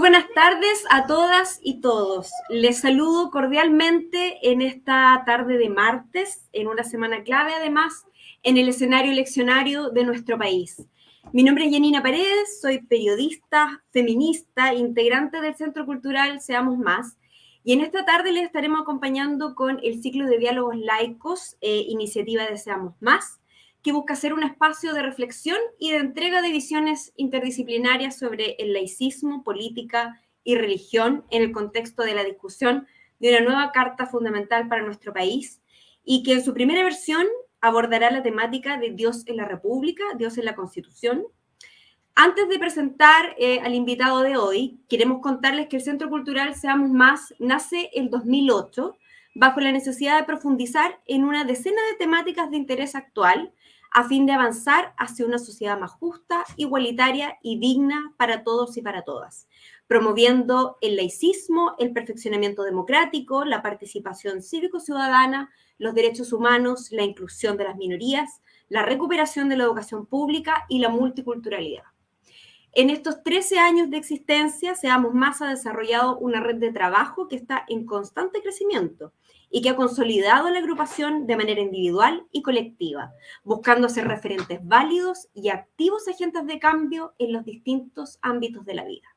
Buenas tardes a todas y todos. Les saludo cordialmente en esta tarde de martes, en una semana clave además, en el escenario eleccionario de nuestro país. Mi nombre es Janina Paredes, soy periodista, feminista, integrante del Centro Cultural Seamos Más, y en esta tarde les estaremos acompañando con el ciclo de diálogos laicos, eh, iniciativa de Seamos Más, que busca ser un espacio de reflexión y de entrega de visiones interdisciplinarias sobre el laicismo, política y religión en el contexto de la discusión de una nueva Carta Fundamental para nuestro país y que en su primera versión abordará la temática de Dios en la República, Dios en la Constitución. Antes de presentar eh, al invitado de hoy, queremos contarles que el Centro Cultural Seamos Más nace el 2008 bajo la necesidad de profundizar en una decena de temáticas de interés actual a fin de avanzar hacia una sociedad más justa, igualitaria y digna para todos y para todas, promoviendo el laicismo, el perfeccionamiento democrático, la participación cívico-ciudadana, los derechos humanos, la inclusión de las minorías, la recuperación de la educación pública y la multiculturalidad. En estos 13 años de existencia, Seamos Más ha desarrollado una red de trabajo que está en constante crecimiento y que ha consolidado la agrupación de manera individual y colectiva, buscando ser referentes válidos y activos agentes de cambio en los distintos ámbitos de la vida.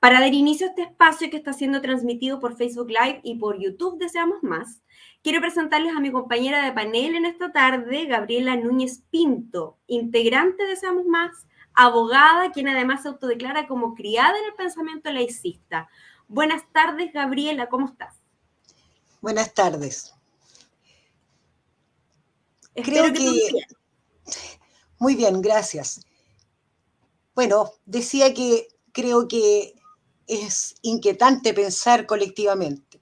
Para dar inicio a este espacio que está siendo transmitido por Facebook Live y por YouTube Deseamos Más, quiero presentarles a mi compañera de panel en esta tarde, Gabriela Núñez Pinto, integrante de Deseamos Más, abogada, quien además se autodeclara como criada en el pensamiento laicista. Buenas tardes, Gabriela, ¿cómo estás? Buenas tardes. Creo que... Muy bien, gracias. Bueno, decía que creo que es inquietante pensar colectivamente,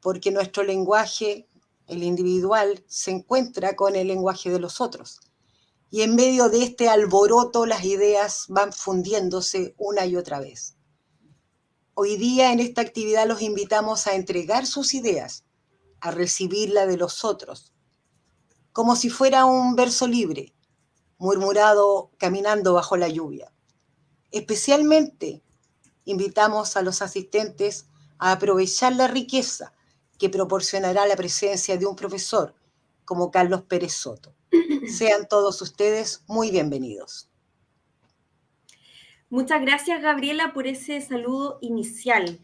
porque nuestro lenguaje, el individual, se encuentra con el lenguaje de los otros. Y en medio de este alboroto las ideas van fundiéndose una y otra vez. Hoy día en esta actividad los invitamos a entregar sus ideas, a recibir la de los otros, como si fuera un verso libre, murmurado caminando bajo la lluvia. Especialmente invitamos a los asistentes a aprovechar la riqueza que proporcionará la presencia de un profesor como Carlos Pérez Soto. Sean todos ustedes muy bienvenidos. Muchas gracias, Gabriela, por ese saludo inicial.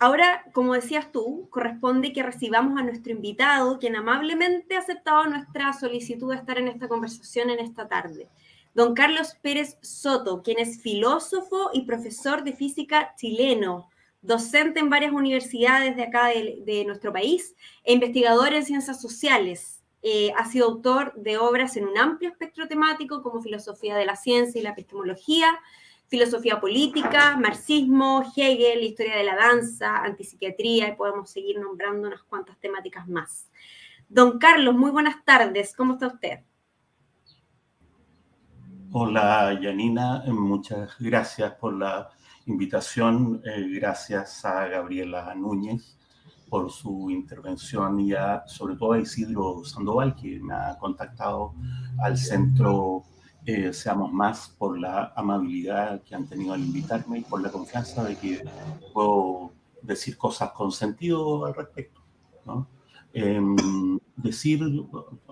Ahora, como decías tú, corresponde que recibamos a nuestro invitado, quien amablemente ha aceptado nuestra solicitud de estar en esta conversación en esta tarde. Don Carlos Pérez Soto, quien es filósofo y profesor de física chileno, docente en varias universidades de acá de, nuestro país e investigador en ciencias sociales. Eh, ha sido autor de obras en un amplio espectro temático como filosofía de la ciencia y la epistemología, filosofía política, marxismo, Hegel, historia de la danza, antipsiquiatría y podemos seguir nombrando unas cuantas temáticas más. Don Carlos, muy buenas tardes, ¿cómo está usted? Hola, Yanina, muchas gracias por la invitación, eh, gracias a Gabriela Núñez por su intervención y sobre todo a Isidro Sandoval, que me ha contactado al Centro eh, seamos más por la amabilidad que han tenido al invitarme y por la confianza de que puedo decir cosas con sentido al respecto. Em, decir,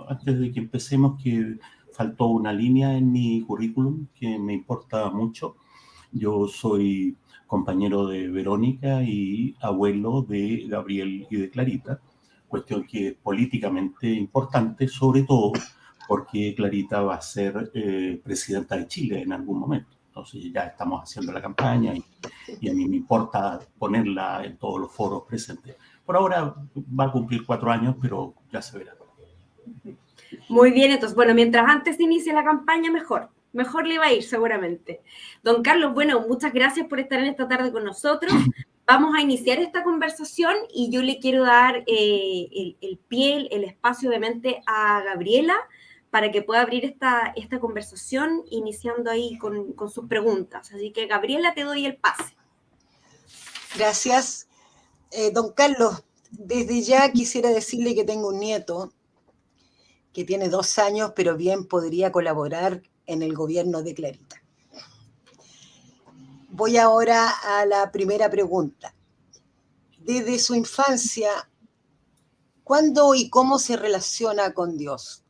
antes de que empecemos, que faltó una línea en mi currículum que me importa mucho. Yo soy compañero de Verónica y abuelo de Gabriel y de Clarita, cuestión que es políticamente importante, sobre todo porque Clarita va a ser eh, presidenta de Chile en algún momento. Entonces ya estamos haciendo la campaña y, a mí me importa ponerla en todos los foros presentes. Por ahora va a cumplir cuatro años, pero ya se verá. Muy bien, entonces, bueno, mientras antes inicie la campaña, mejor. Mejor le va a ir seguramente. Don Carlos, bueno, muchas gracias por estar en esta tarde con nosotros. Vamos a iniciar esta conversación y yo le quiero dar eh, el, el, pie, el espacio obviamente a Gabriela para que pueda abrir esta, esta conversación iniciando ahí con, con sus preguntas. Así que, Gabriela, te doy el pase. Gracias. Eh, don Carlos, desde ya quisiera decirle que tengo un nieto que tiene dos años, pero bien podría colaborar en el gobierno de Clarita. voy ahora a la primera pregunta. Desde su infancia, ¿cuándo y cómo se relaciona con Dios?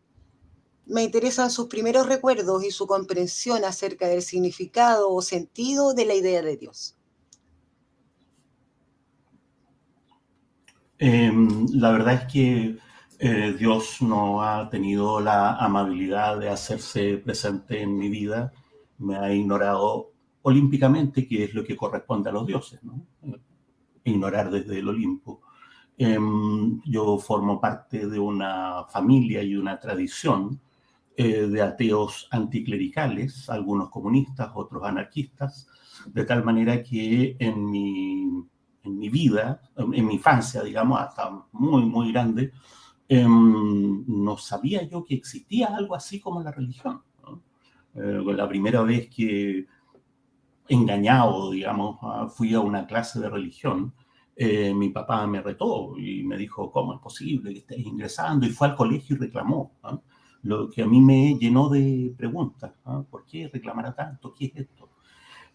Me interesan sus primeros recuerdos y su comprensión acerca del significado o sentido de la idea de Dios. Em, la verdad es que eh, Dios no ha tenido la amabilidad de hacerse presente en mi vida, me ha ignorado olímpicamente, que es lo que corresponde a los dioses, ¿no? ignorar desde el Olimpo. Em, yo formo parte de una familia y una tradición eh, de ateos anticlericales, algunos comunistas, otros anarquistas, de tal manera que en mi, en mi vida, en mi infancia, digamos, hasta muy, muy grande, Em, no sabía yo que existía algo así como la religión. Eh, la primera vez que engañado, digamos, fui a una clase de religión, eh, mi papá me retó y me dijo, ¿cómo es posible que estés ingresando? Y fue al colegio y reclamó, lo que a mí me llenó de preguntas. ¿Por qué reclamará tanto? ¿Qué es esto?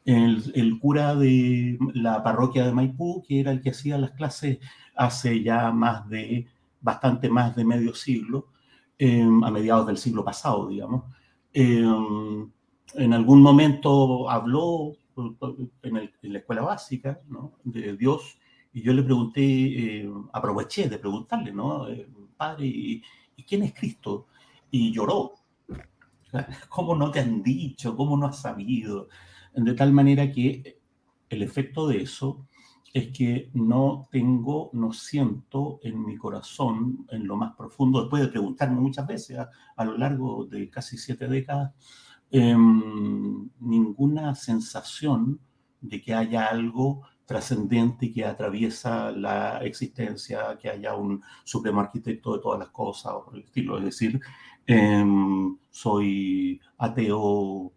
El, el, cura de la parroquia de Maipú, que era el que hacía las clases hace ya más de bastante más de medio siglo, em, a mediados del siglo pasado, digamos. Em, en algún momento habló en, la escuela básica ¿no? de Dios y yo le pregunté, eh, aproveché de preguntarle, ¿no? Eh, padre, ¿y, quién es Cristo? Y lloró. ¿Cómo no te han dicho? ¿Cómo no has sabido? De tal manera que el efecto de eso es que no tengo, no siento en mi corazón, en lo más profundo, después de preguntarme muchas veces a, lo largo de casi siete décadas, em, ninguna sensación de que haya algo trascendente que atraviesa la existencia, que haya un supremo arquitecto de todas las cosas o por el estilo. Es decir, em, soy ateo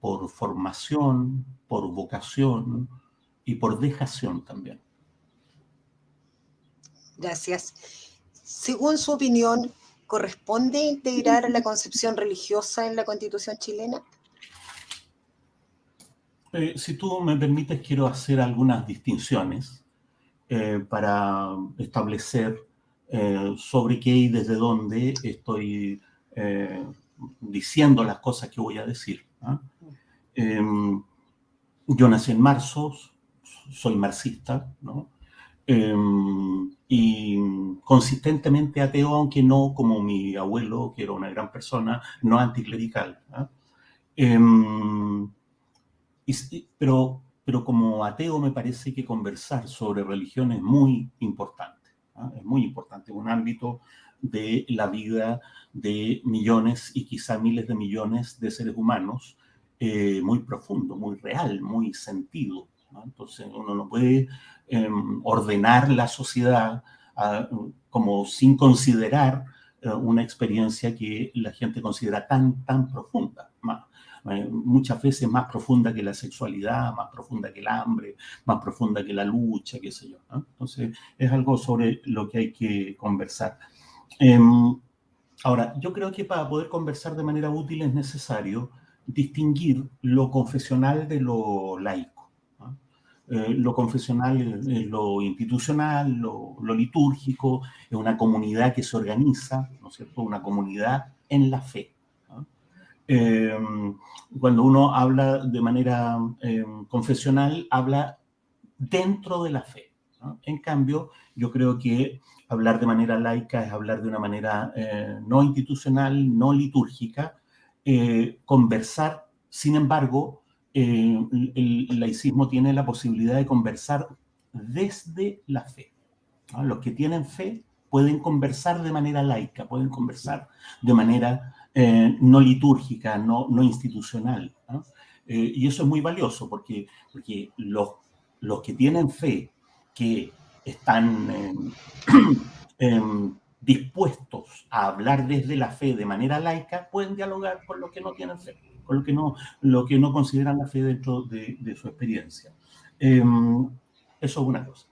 por formación, por vocación, y por dejación también. Gracias. Según su opinión, ¿corresponde integrar la concepción religiosa en la Constitución chilena? Eh, si tú me permites, quiero hacer algunas distinciones eh, para establecer eh, sobre qué y desde dónde estoy diciendo las cosas que voy a decir. Em, yo nací en marzo, soy marxista. Em, y consistentemente ateo, aunque no como mi abuelo, que era una gran persona, no anticlerical. pero, pero como ateo me parece que conversar sobre religión es muy importante. Es muy importante, un ámbito de la vida de millones y quizá miles de millones de seres humanos, eh, muy profundo, muy real, muy sentido. Entonces uno no puede em, ordenar la sociedad ah, como sin considerar eh, una experiencia que la gente considera tan, tan profunda. Eh, muchas veces más profunda que la sexualidad, más profunda que el hambre, más profunda que la lucha, qué sé yo. Entonces es algo sobre lo que hay que conversar. Em, ahora, yo creo que para poder conversar de manera útil es necesario distinguir lo confesional de lo laico. Eh, lo confesional es lo institucional, lo, litúrgico, es una comunidad que se organiza, ¿no es cierto? Una comunidad en la fe. Em, cuando uno habla de manera em, confesional, habla dentro de la fe. En cambio, yo creo que hablar de manera laica es hablar de una manera eh, no institucional, no litúrgica, eh, conversar, sin embargo, eh, el, laicismo tiene la posibilidad de conversar desde la fe. Los que tienen fe pueden conversar de manera laica, pueden conversar de manera no litúrgica, no, no institucional. Y eso es muy valioso porque, porque los, los que tienen fe, que están em, dispuestos a hablar desde la fe de manera laica, pueden dialogar con los que no tienen fe lo que no, lo que no consideran la fe dentro de, su experiencia. Em, eso es una cosa.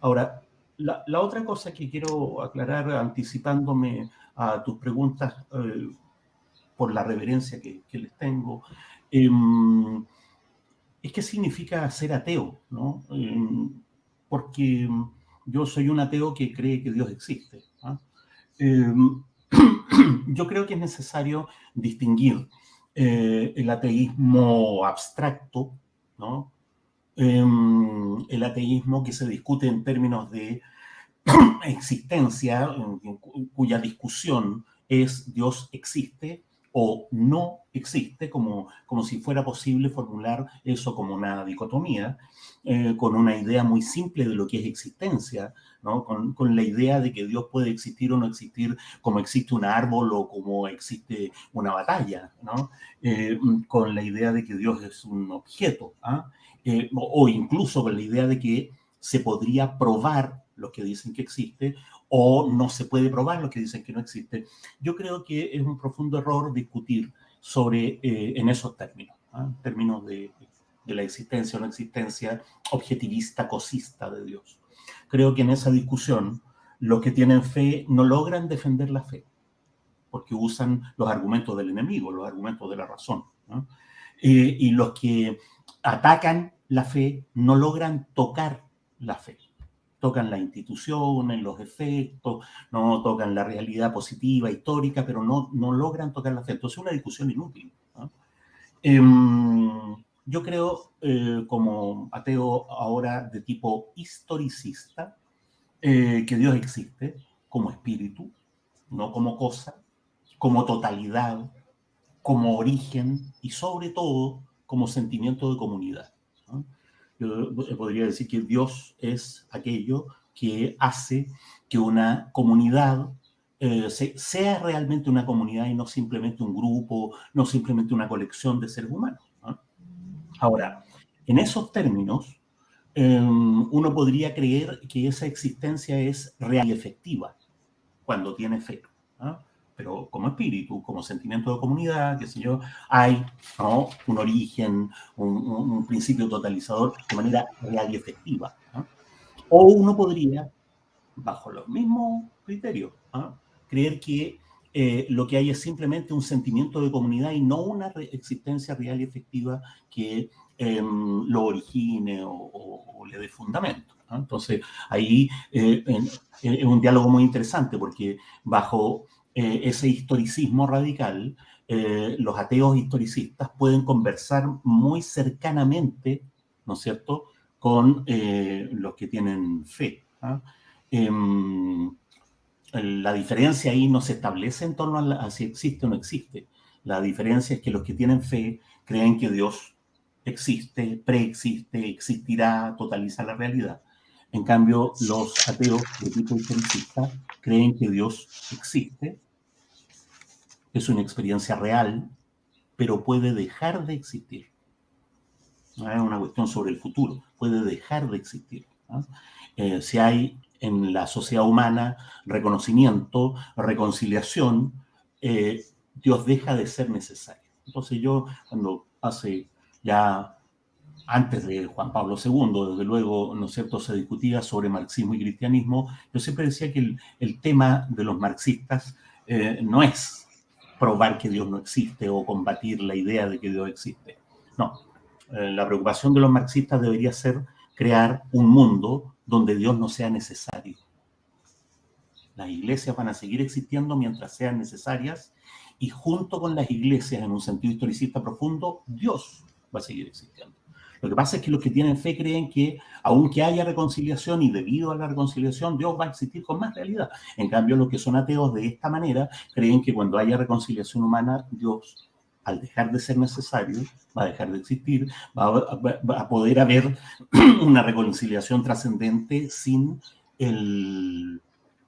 Ahora, la, otra cosa que quiero aclarar, anticipándome a tus preguntas eh, por la reverencia que, les tengo, em, es qué significa ser ateo, ¿no? Porque yo soy un ateo que cree que Dios existe. Em, yo creo que es necesario distinguir eh, el ateísmo abstracto, ¿no? Em, el ateísmo que se discute en términos de existencia, cuya discusión es Dios existe o no existe, como, como si fuera posible formular eso como una dicotomía, eh, con una idea muy simple de lo que es existencia, ¿no? con, la idea de que Dios puede existir o no existir como existe un árbol o como existe una batalla, ¿no? Eh, con la idea de que Dios es un objeto, ¿ah? eh, o incluso con la idea de que se podría probar lo que dicen que existe o no se puede probar lo que dicen que no existe. Yo creo que es un profundo error discutir sobre, eh, en esos términos, ¿ah? términos de, de, la existencia o no existencia objetivista, cosista de Dios. Creo que en esa discusión los que tienen fe no logran defender la fe, porque usan los argumentos del enemigo, los argumentos de la razón. Eh, y los que atacan la fe no logran tocar la fe tocan la institución, los efectos, no tocan la realidad positiva, histórica, pero no, no logran tocar la fe. Entonces es una discusión inútil. Em, yo creo, eh, como ateo ahora de tipo historicista, eh, que Dios existe como espíritu, no como cosa, como totalidad, como origen y sobre todo como sentimiento de comunidad. Yo podría decir que Dios es aquello que hace que una comunidad eh, sea realmente una comunidad y no simplemente un grupo, no simplemente una colección de seres humanos. Ahora, en esos términos, em, uno podría creer que esa existencia es real y efectiva cuando tiene fe pero como espíritu, como sentimiento de comunidad, qué sé yo, hay un origen, un, principio totalizador de manera real y efectiva. O uno podría, bajo los mismos criterios, creer que eh, lo que hay es simplemente un sentimiento de comunidad y no una existencia real y efectiva que em, lo origine o, le dé fundamento. Entonces, ahí eh, es un diálogo muy interesante porque bajo eh, ese historicismo radical, eh, los ateos historicistas pueden conversar muy cercanamente, ¿no es cierto?, con eh, los que tienen fe. ¿ah? Em, la diferencia ahí no se establece en torno a, si existe o no existe. La diferencia es que los que tienen fe creen que Dios existe, preexiste, existirá, totaliza la realidad. En cambio, los ateos de tipo historicista creen que Dios existe, es una experiencia real, pero puede dejar de existir. No es una cuestión sobre el futuro, puede dejar de existir. Eh, si hay en la sociedad humana reconocimiento, reconciliación, eh, Dios deja de ser necesario. Entonces yo, cuando hace ya antes de Juan Pablo II, desde luego, ¿no es cierto?, se discutía sobre marxismo y cristianismo, yo siempre decía que el, tema de los marxistas eh, no es probar que Dios no existe o combatir la idea de que Dios existe. No, eh, la preocupación de los marxistas debería ser crear un mundo donde Dios no sea necesario. Las iglesias van a seguir existiendo mientras sean necesarias y junto con las iglesias, en un sentido historicista profundo, Dios va a seguir existiendo. Lo que pasa es que los que tienen fe creen que aunque haya reconciliación y debido a la reconciliación, Dios va a existir con más realidad. En cambio, los que son ateos de esta manera creen que cuando haya reconciliación humana, Dios, al dejar de ser necesario, va a dejar de existir, va a, poder haber una reconciliación trascendente sin,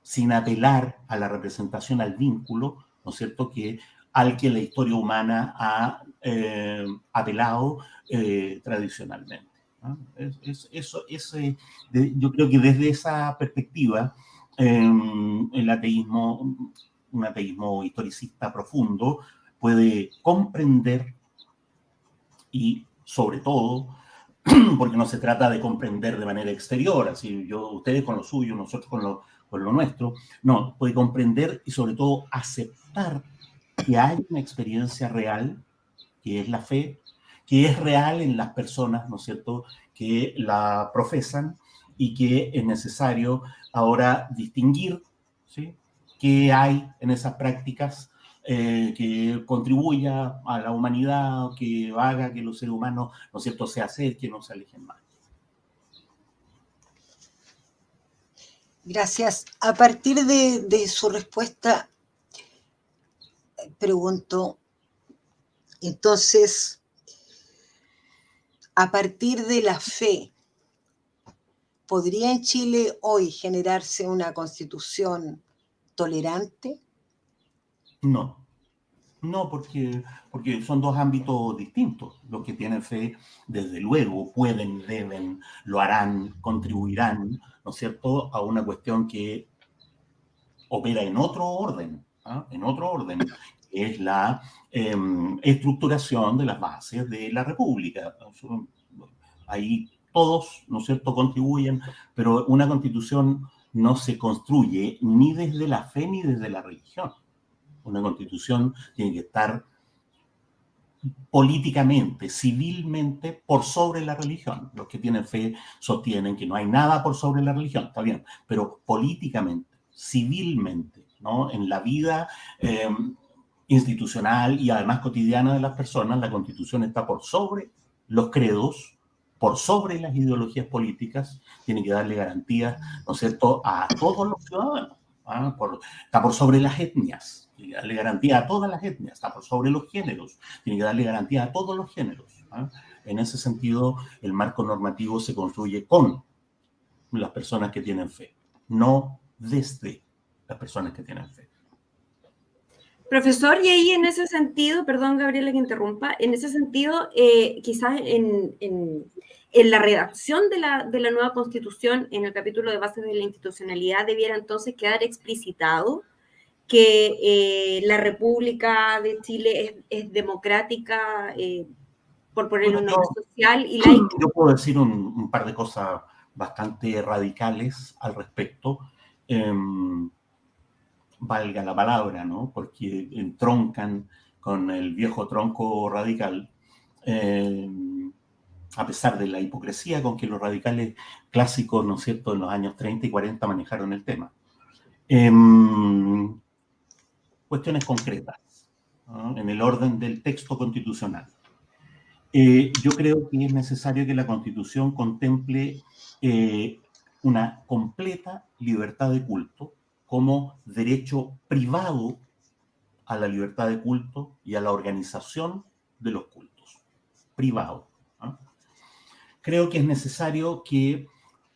sin apelar a la representación, al vínculo, ¿no es cierto?, que al que la historia humana ha eh, apelado eh, tradicionalmente. eso, eh, yo creo que desde esa perspectiva, em, el ateísmo, un ateísmo historicista profundo, puede comprender y sobre todo, porque no se trata de comprender de manera exterior, así yo, ustedes con lo suyo, nosotros con lo, con lo nuestro, no, puede comprender y sobre todo aceptar que hay una experiencia real, que es la fe, que es real en las personas, ¿no es cierto?, que la profesan y que es necesario ahora distinguir, ¿sí?, qué hay en esas prácticas eh, que contribuya a la humanidad, que haga que los seres humanos, ¿no es cierto?, se acerquen o se alejen más. Gracias. A partir de, su respuesta, pregunto, entonces, a partir de la fe, ¿podría en Chile hoy generarse una constitución tolerante? No, no, porque, porque son dos ámbitos distintos. Los que tienen fe, desde luego, pueden, deben, lo harán, contribuirán, ¿no es cierto?, a una cuestión que opera en otro orden, ¿ah? en otro orden, es la em, estructuración de las bases de la República. Ahí todos, ¿no es cierto?, contribuyen, pero una constitución no se construye ni desde la fe ni desde la religión una constitución tiene que estar políticamente, civilmente, por sobre la religión. Los que tienen fe sostienen que no hay nada por sobre la religión, está bien, pero políticamente, civilmente, ¿no? En la vida eh, institucional y además cotidiana de las personas, la constitución está por sobre los credos, por sobre las ideologías políticas, tiene que darle garantías, ¿no es cierto?, a todos los ciudadanos. ¿ah? está por sobre las etnias, tiene que darle garantía a todas las etnias, está por sobre los géneros, tiene que darle garantía a todos los géneros. ¿ah? En ese sentido, el marco normativo se construye con las personas que tienen fe, no desde las personas que tienen fe. Profesor, y ahí en ese sentido, perdón Gabriela que interrumpa, en ese sentido, eh, quizás en, la redacción de la, de la, nueva constitución, en el capítulo de bases de la institucionalidad, debiera entonces quedar explicitado que eh, la República de Chile es, democrática, eh, por poner un nombre social y laica. Yo puedo decir un, par de cosas bastante radicales al respecto. Em, valga la palabra, ¿no? Porque entroncan con el viejo tronco radical, em, a pesar de la hipocresía con que los radicales clásicos, ¿no es cierto?, en los años 30 y 40 manejaron el tema. Em, cuestiones concretas en el orden del texto constitucional. Eh, yo creo que es necesario que la Constitución contemple eh, una completa libertad de culto como derecho privado a la libertad de culto y a la organización de los cultos. Privado. Creo que es necesario que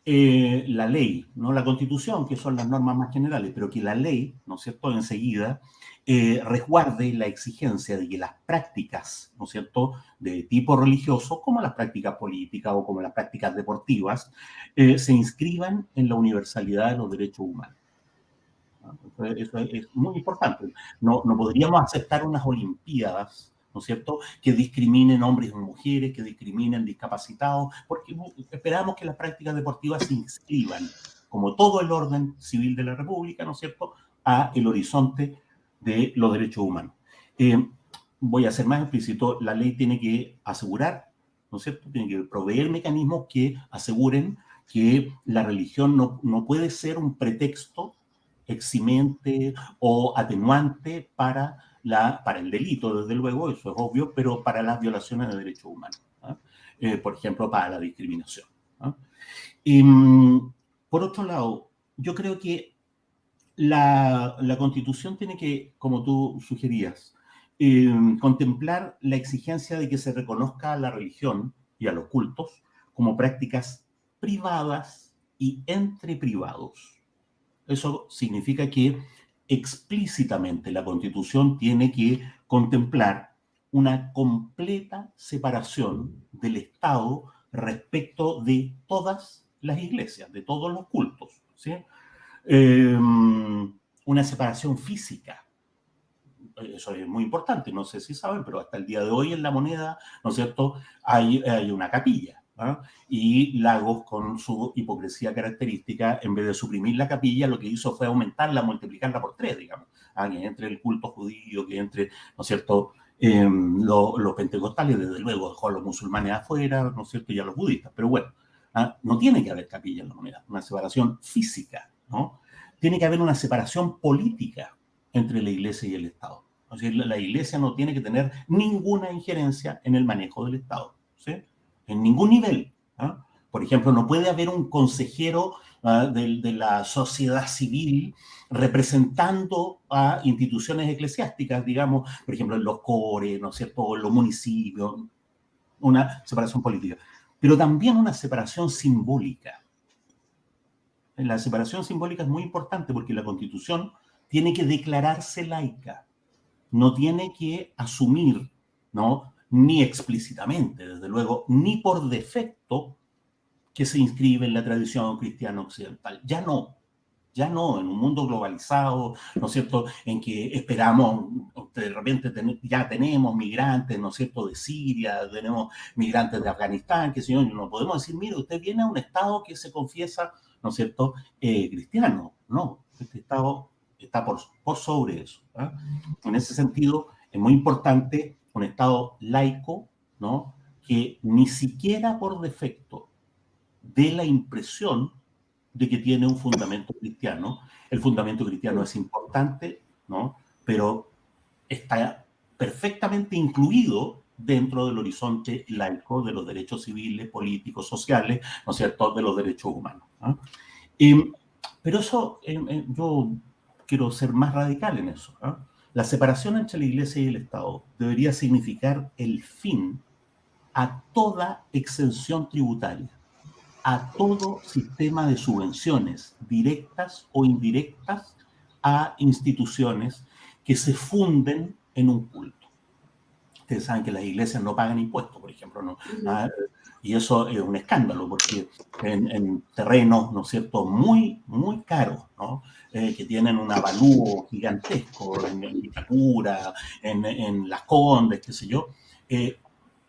eh, la ley, no la constitución, que son las normas más generales, pero que la ley, ¿no es cierto?, enseguida eh, resguarde la exigencia de que las prácticas, ¿no es cierto?, de tipo religioso, como las prácticas políticas o como las prácticas deportivas, eh, se inscriban en la universalidad de los derechos humanos. Eso es muy importante. No, no podríamos aceptar unas olimpiadas ¿no es cierto?, que discriminen hombres y mujeres, que discriminen discapacitados, porque esperamos que las prácticas deportivas se inscriban, como todo el orden civil de la República, ¿no es cierto?, a el horizonte de los derechos humanos. Eh, voy a ser más explícito, la ley tiene que asegurar, ¿no es cierto?, tiene que proveer mecanismos que aseguren que la religión no, no puede ser un pretexto eximente o atenuante para la, para el delito, desde luego, eso es obvio, pero para las violaciones de derechos humanos, ¿ah? eh, por ejemplo, para la discriminación. ¿ah? Y, mm, por otro lado, yo creo que la, la, Constitución tiene que, como tú sugerías, eh, contemplar la exigencia de que se reconozca a la religión y a los cultos como prácticas privadas y entre privados. Eso significa que explícitamente la Constitución tiene que contemplar una completa separación del Estado respecto de todas las iglesias, de todos los cultos. ¿sí? Em, una separación física. Eso es muy importante, no sé si saben, pero hasta el día de hoy en la moneda, ¿no es cierto?, hay una capilla. ¿Ah? Y Lagos, con su hipocresía característica, en vez de suprimir la capilla, lo que hizo fue aumentarla, multiplicarla por tres, digamos. ¿ah? Que entre el culto judío, que entre, ¿no es cierto?, Em, los pentecostales, desde luego, dejó a los musulmanes afuera, ¿no es cierto? Y a los budistas, pero bueno, ¿ah? no tiene que haber capilla en la moneda, una separación física, ¿no? Tiene que haber una separación política entre la iglesia y el Estado. O sea, la, iglesia no tiene que tener ninguna injerencia en el manejo del Estado, ¿sí? En ningún nivel. ¿ah? Por ejemplo, no puede haber un consejero ¿ah? de, la sociedad civil representando a instituciones eclesiásticas, digamos, por ejemplo, en los cores, ¿no es cierto?, en los municipios, una separación política, pero también una separación simbólica. La separación simbólica es muy importante porque la Constitución tiene que declararse laica, no tiene que asumir, ¿no? Ni explícitamente, desde luego, ni por defecto, que se inscribe en la tradición cristiana occidental. Ya no, ya no, en un mundo globalizado, ¿no es cierto?, en que esperamos, de repente ya tenemos migrantes, ¿no es cierto?, de Siria, tenemos migrantes de Afganistán, que señor, no podemos decir, mire, usted viene a un Estado que se confiesa, ¿no es cierto?, eh, cristiano. No, este Estado está por, sobre eso. ¿ah? En ese sentido, es muy importante un Estado laico, ¿no?, que ni siquiera por defecto dé la impresión de que tiene un fundamento cristiano. El fundamento cristiano es importante, ¿no? Pero está perfectamente incluido dentro del horizonte laico de los derechos civiles, políticos, sociales, ¿no es cierto?, de los derechos humanos. Em, pero eso, em, yo quiero ser más radical en eso. La separación entre la Iglesia y el Estado debería significar el fin a toda exención tributaria a todo sistema de subvenciones directas o indirectas a instituciones que se funden en un culto. Ustedes saben que las iglesias no pagan impuestos, por ejemplo, ¿no? Y eso es un escándalo, porque en, terrenos, ¿no es cierto?, muy, muy caros, ¿no? Eh, que tienen un avalúo gigantesco en, Itacura, en, en Las Condes, qué sé yo, eh,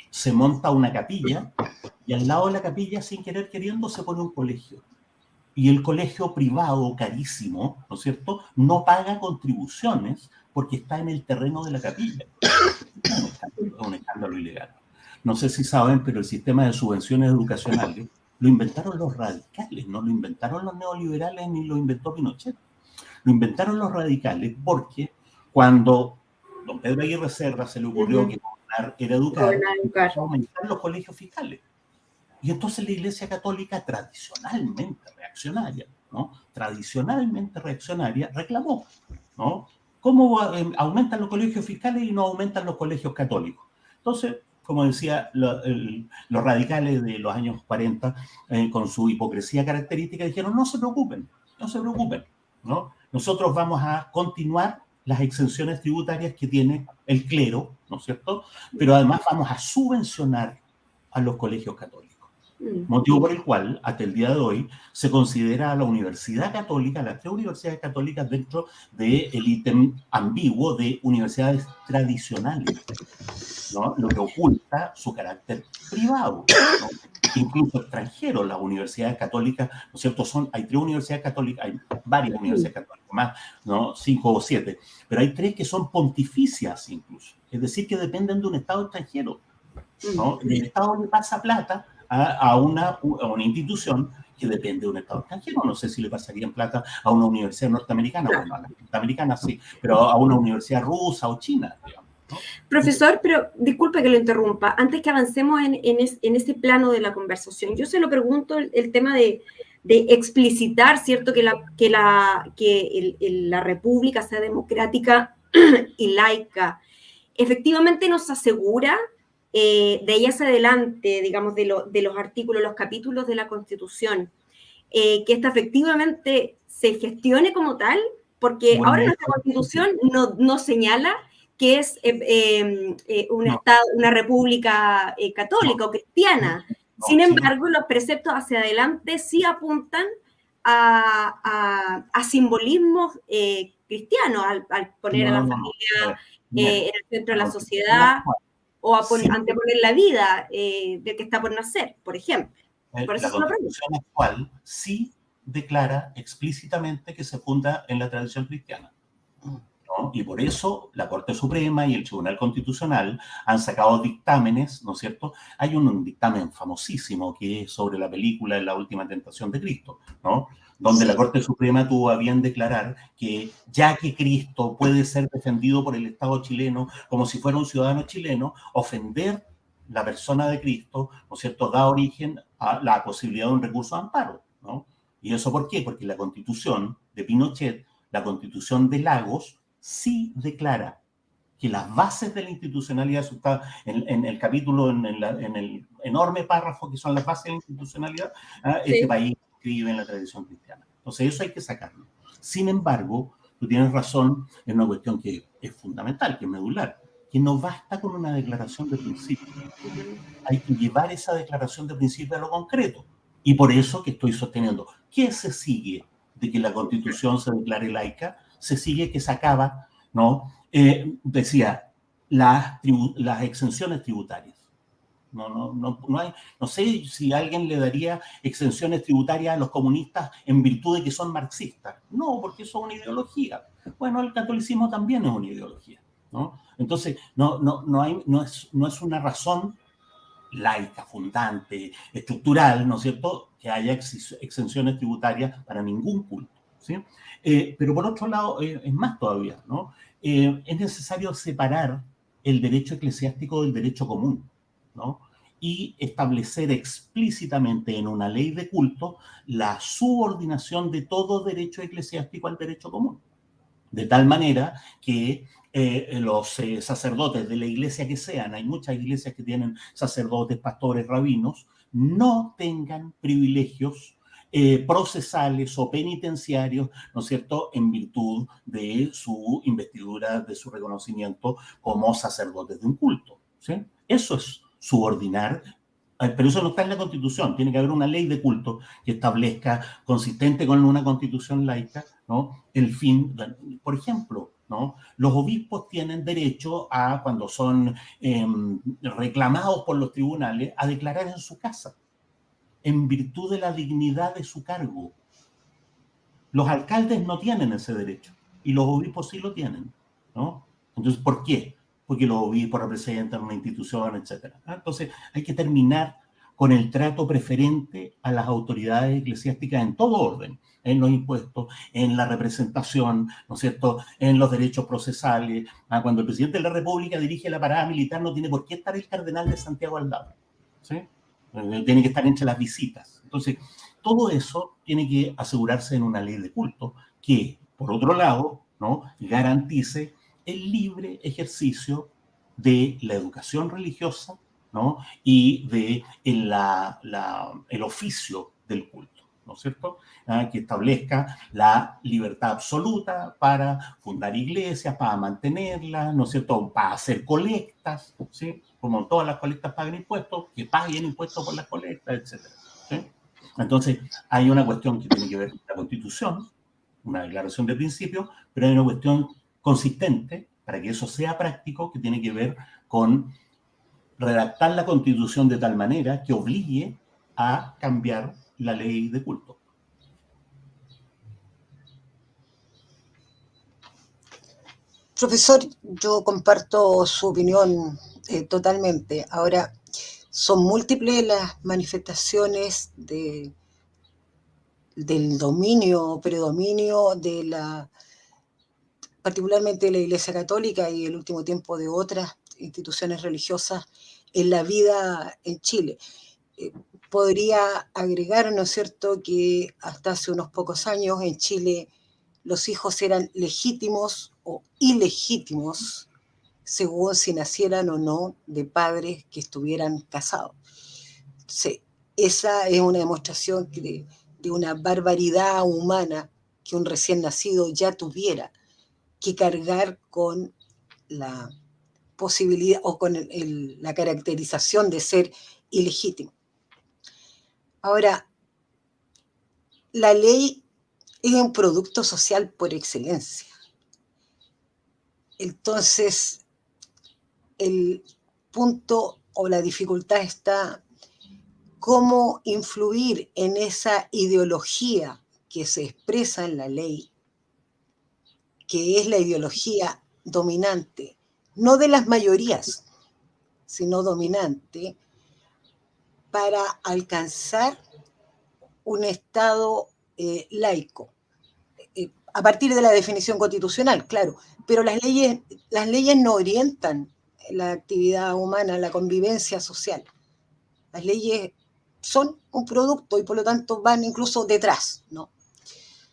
se monta una capilla y al lado de la capilla, sin querer queriendo, se pone un colegio. Y el colegio privado, carísimo, ¿no es cierto?, no paga contribuciones porque está en el terreno de la capilla. Es un escándalo, ilegal. No sé si saben, pero el sistema de subvenciones educacionales lo inventaron los radicales, no lo inventaron los neoliberales ni lo inventó Pinochet. Lo inventaron los radicales porque cuando don Pedro Aguirre Serra se le ocurrió que era educar, aumentar los colegios fiscales. Y entonces la Iglesia Católica tradicionalmente reaccionaria, ¿no? Tradicionalmente reaccionaria reclamó, ¿no? ¿Cómo em, aumentan los colegios fiscales y no aumentan los colegios católicos? Entonces, como decía, los radicales de los años 40, eh, con su hipocresía característica, dijeron, no se preocupen, no se preocupen, ¿no? Nosotros vamos a continuar las exenciones tributarias que tiene el clero, ¿no es cierto? Pero además vamos a subvencionar a los colegios católicos. Mm. Motivo por el cual, hasta el día de hoy, se considera a la Universidad Católica, las tres universidades católicas dentro del ítem ambiguo de universidades tradicionales, ¿no? lo que oculta su carácter privado. Incluso extranjeros, las universidades católicas, ¿no es cierto? Son, hay tres universidades católicas, hay varias universidades católicas, más, ¿no? cinco o siete, pero hay tres que son pontificias incluso, es decir, que dependen de un Estado extranjero. ¿no? Mm. El Estado le pasa plata a, una, una institución que depende de un Estado extranjero. No sé si le pasaría en plata a una universidad norteamericana, bueno, a la norteamericana sí, pero a una universidad rusa o china, Profesor, pero disculpe que lo interrumpa. Antes que avancemos en, en, ese plano de la conversación, yo se lo pregunto el, tema de, de, explicitar, ¿cierto? Que la, que la, que la República sea democrática y laica. Efectivamente nos asegura eh, de ahí hacia adelante, digamos, de, los artículos, los capítulos de la Constitución, eh, que esta efectivamente se gestione como tal, porque ahora nuestra Constitución no, señala que es eh, un estado, una república católica o cristiana. Sin embargo, los preceptos hacia adelante sí apuntan a, simbolismos cristianos, al, poner a la familia en el centro de la sociedad o a anteponer la vida eh, del que está por nacer, por ejemplo. Eh, por eso la Constitución actual sí declara explícitamente que se funda en la tradición cristiana. ¿no? Y por eso la Corte Suprema y el Tribunal Constitucional han sacado dictámenes, ¿no es cierto? Hay un, dictamen famosísimo que es sobre la película La Última Tentación de Cristo, ¿no? Donde la Corte Suprema tuvo a bien declarar que ya que Cristo puede ser defendido por el Estado chileno como si fuera un ciudadano chileno, ofender la persona de Cristo, ¿no es cierto?, da origen a la posibilidad de un recurso de amparo, ¿no? ¿Y eso por qué? Porque la constitución de Pinochet, la constitución de Lagos, sí declara que las bases de la institucionalidad, en, en el capítulo, en, el enorme párrafo que son las bases de la institucionalidad, ¿ah? este país escribe en la tradición cristiana. Entonces eso hay que sacarlo. Sin embargo, tú tienes razón en una cuestión que es fundamental, que es medular, que no basta con una declaración de principio. Hay que llevar esa declaración de principio a lo concreto. Y por eso que estoy sosteniendo, ¿qué se sigue de que la constitución se declare laica? Se sigue que se acaba, ¿no? Eh, decía, las, las exenciones tributarias. No, no, no, no, hay, no sé si alguien le daría exenciones tributarias a los comunistas en virtud de que son marxistas. No, porque eso es una ideología. Bueno, el catolicismo también es una ideología. ¿no? Entonces, no, no, no, hay, no, es, no es una razón laica, fundante, estructural, ¿no es cierto?, que haya exenciones tributarias para ningún culto. ¿sí? Eh, pero por otro lado, eh, es más todavía, ¿no? Eh, es necesario separar el derecho eclesiástico del derecho común, Y establecer explícitamente en una ley de culto la subordinación de todo derecho eclesiástico al derecho común. De tal manera que eh, los eh, sacerdotes de la iglesia que sean, hay muchas iglesias que tienen sacerdotes, pastores, rabinos, no tengan privilegios eh, procesales o penitenciarios, ¿no es cierto?, en virtud de su investidura, de su reconocimiento como sacerdotes de un culto. ¿sí? Eso es subordinar pero eso no está en la Constitución. Tiene que haber una ley de culto que establezca, consistente con una Constitución laica, ¿no? el fin. Por ejemplo, los obispos tienen derecho a, cuando son em, reclamados por los tribunales, a declarar en su casa, en virtud de la dignidad de su cargo. Los alcaldes no tienen ese derecho y los obispos sí lo tienen, ¿no? Entonces, ¿por qué? Porque los obispos representan una institución, etc. Entonces, hay que terminar con el trato preferente a las autoridades eclesiásticas en todo orden, en los impuestos, en la representación, ¿no es cierto?, en los derechos procesales. Ah, cuando el presidente de la República dirige la parada militar, no tiene por qué estar el cardenal de Santiago al lado, ¿sí? Eh, tiene que estar entre las visitas. Entonces, todo eso tiene que asegurarse en una ley de culto que, por otro lado, ¿no? garantice el libre ejercicio de la educación religiosa ¿no? y de el oficio del culto, ¿no es cierto? Ah, que establezca la libertad absoluta para fundar iglesias, para mantenerlas, ¿no es cierto? Para hacer colectas, ¿sí? Como todas las colectas pagan impuestos, que paguen impuestos por las colectas, etc. ¿sí? Entonces, hay una cuestión que tiene que ver con la Constitución, una declaración de principio, pero hay una cuestión consistente para que eso sea práctico que tiene que ver con redactar la constitución de tal manera que obligue a cambiar la ley de culto. Profesor, yo comparto su opinión eh, totalmente. Ahora, son múltiples las manifestaciones de, del dominio, predominio de la, particularmente de la Iglesia Católica y el último tiempo de otras instituciones religiosas en la vida en Chile. Eh, podría agregar, ¿no es cierto?, que hasta hace unos pocos años en Chile los hijos eran legítimos o ilegítimos según si nacieran o no de padres que estuvieran casados. esa es una demostración de, de una barbaridad humana que un recién nacido ya tuviera que cargar con la posibilidad o con la caracterización de ser ilegítimo. Ahora, la ley es un producto social por excelencia. Entonces, el punto o la dificultad está cómo influir en esa ideología que se expresa en la ley, que es la ideología dominante, no de las mayorías, sino dominante, para alcanzar un Estado eh, laico, eh, a partir de la definición constitucional, claro, pero las leyes, las leyes no orientan la actividad humana, la convivencia social. Las leyes son un producto y por lo tanto van incluso detrás, ¿no?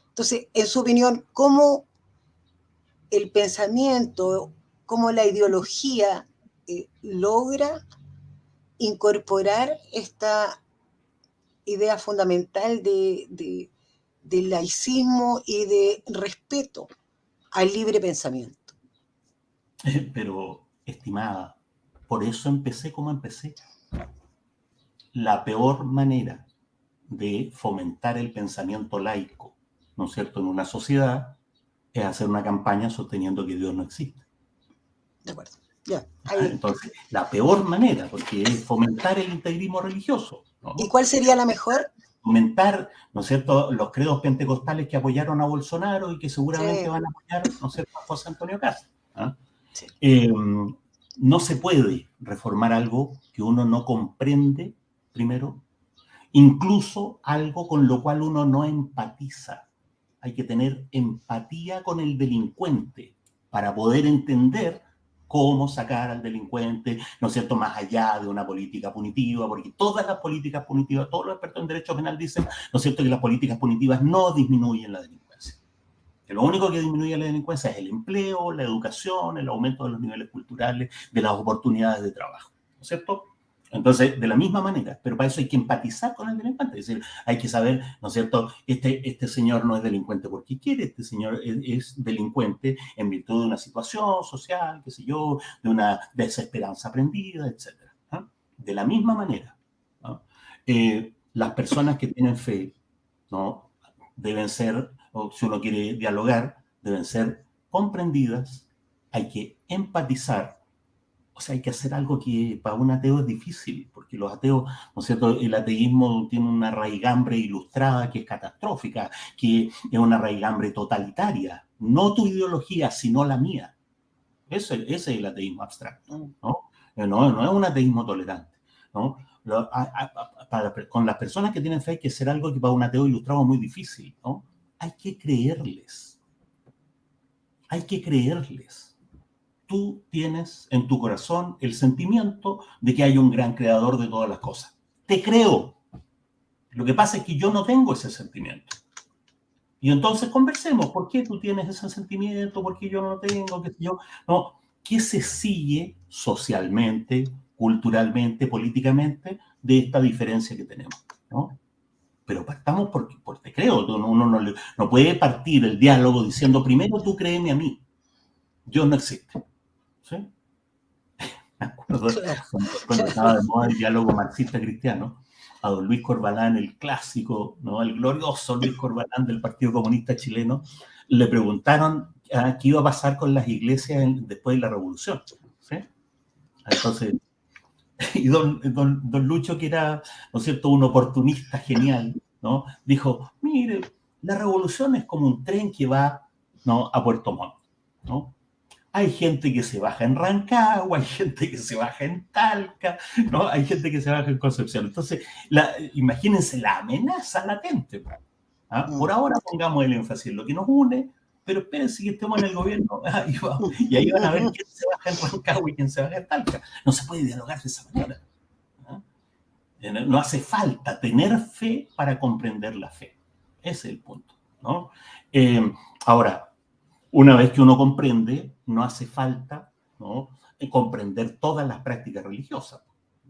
Entonces, en su opinión, ¿cómo el pensamiento, cómo la ideología eh, logra incorporar esta idea fundamental de, laicismo y de respeto al libre pensamiento? Pero, estimada, por eso empecé como empecé. La peor manera de fomentar el pensamiento laico ¿no es cierto?, en una sociedad, es hacer una campaña sosteniendo que Dios no existe. De acuerdo. Ya, ah, Entonces, la peor manera, porque es fomentar el integrismo religioso. ¿Y cuál sería la mejor? Fomentar, ¿no es cierto?, los credos pentecostales que apoyaron a Bolsonaro y que seguramente van a apoyar, ¿no es cierto?, a José Antonio Castro. ¿ah? Eh, no se puede reformar algo que uno no comprende, primero, incluso algo con lo cual uno no empatiza hay que tener empatía con el delincuente para poder entender cómo sacar al delincuente, ¿no es cierto?, más allá de una política punitiva, porque todas las políticas punitivas, todos los expertos en derecho penal dicen, ¿no es cierto?, que las políticas punitivas no disminuyen la delincuencia. Que lo único que disminuye la delincuencia es el empleo, la educación, el aumento de los niveles culturales, de las oportunidades de trabajo, ¿no es cierto? Entonces, de la misma manera, pero para eso hay que empatizar con el delincuente, es decir, hay que saber, ¿no es cierto?, este, este señor no es delincuente porque quiere, este señor es, delincuente en virtud de una situación social, qué sé yo, de una desesperanza aprendida, etc. De la misma manera, eh, las personas que tienen fe, ¿no?, deben ser, o si uno quiere dialogar, deben ser comprendidas, hay que empatizar o sea, hay que hacer algo que para un ateo es difícil, porque los ateos, ¿no es cierto? El ateísmo tiene una raigambre ilustrada que es catastrófica, que es una raigambre totalitaria. No tu ideología, sino la mía. Ese, es el ateísmo abstracto, ¿no? Eh, no, no es un ateísmo tolerante, ¿no? con las personas que tienen fe hay que hacer algo que para un ateo ilustrado es muy difícil, ¿no? Hay que creerles. Hay que creerles tú tienes en tu corazón el sentimiento de que hay un gran creador de todas las cosas. Te creo. Lo que pasa es que yo no tengo ese sentimiento. Y entonces conversemos, ¿por qué tú tienes ese sentimiento? ¿Por qué yo no lo tengo? ¿Qué, yo? No, ¿Qué se sigue socialmente, culturalmente, políticamente de esta diferencia que tenemos? Pero partamos porque, te creo, uno no, no puede partir el diálogo diciendo primero tú créeme a mí. Dios no existe. ¿Sí? Me acuerdo cuando, estaba de moda el diálogo marxista-cristiano, a don Luis Corbalán, el clásico, ¿no? el glorioso Luis Corbalán del Partido Comunista Chileno, le preguntaron ah, qué iba a pasar con las iglesias después de la revolución. ¿sí? Entonces, y don, don, don, Lucho, que era, ¿no es cierto?, un oportunista genial, ¿no? Dijo, mire, la revolución es como un tren que va ¿no? a Puerto Montt, ¿no? Hay gente que se baja en Rancagua, hay gente que se baja en Talca, ¿no? Hay gente que se baja en Concepción. Entonces, la, imagínense la amenaza latente. ¿ah? Mm. Por ahora pongamos el énfasis en lo que nos une, pero espérense que estemos en el gobierno y ahí van a ver quién se baja en Rancagua y quién se baja en Talca. No se puede dialogar de esa manera. ¿ah? No hace falta tener fe para comprender la fe. Ese es el punto. ¿no? Eh, ahora, una vez que uno comprende, no hace falta ¿no? comprender todas las prácticas religiosas.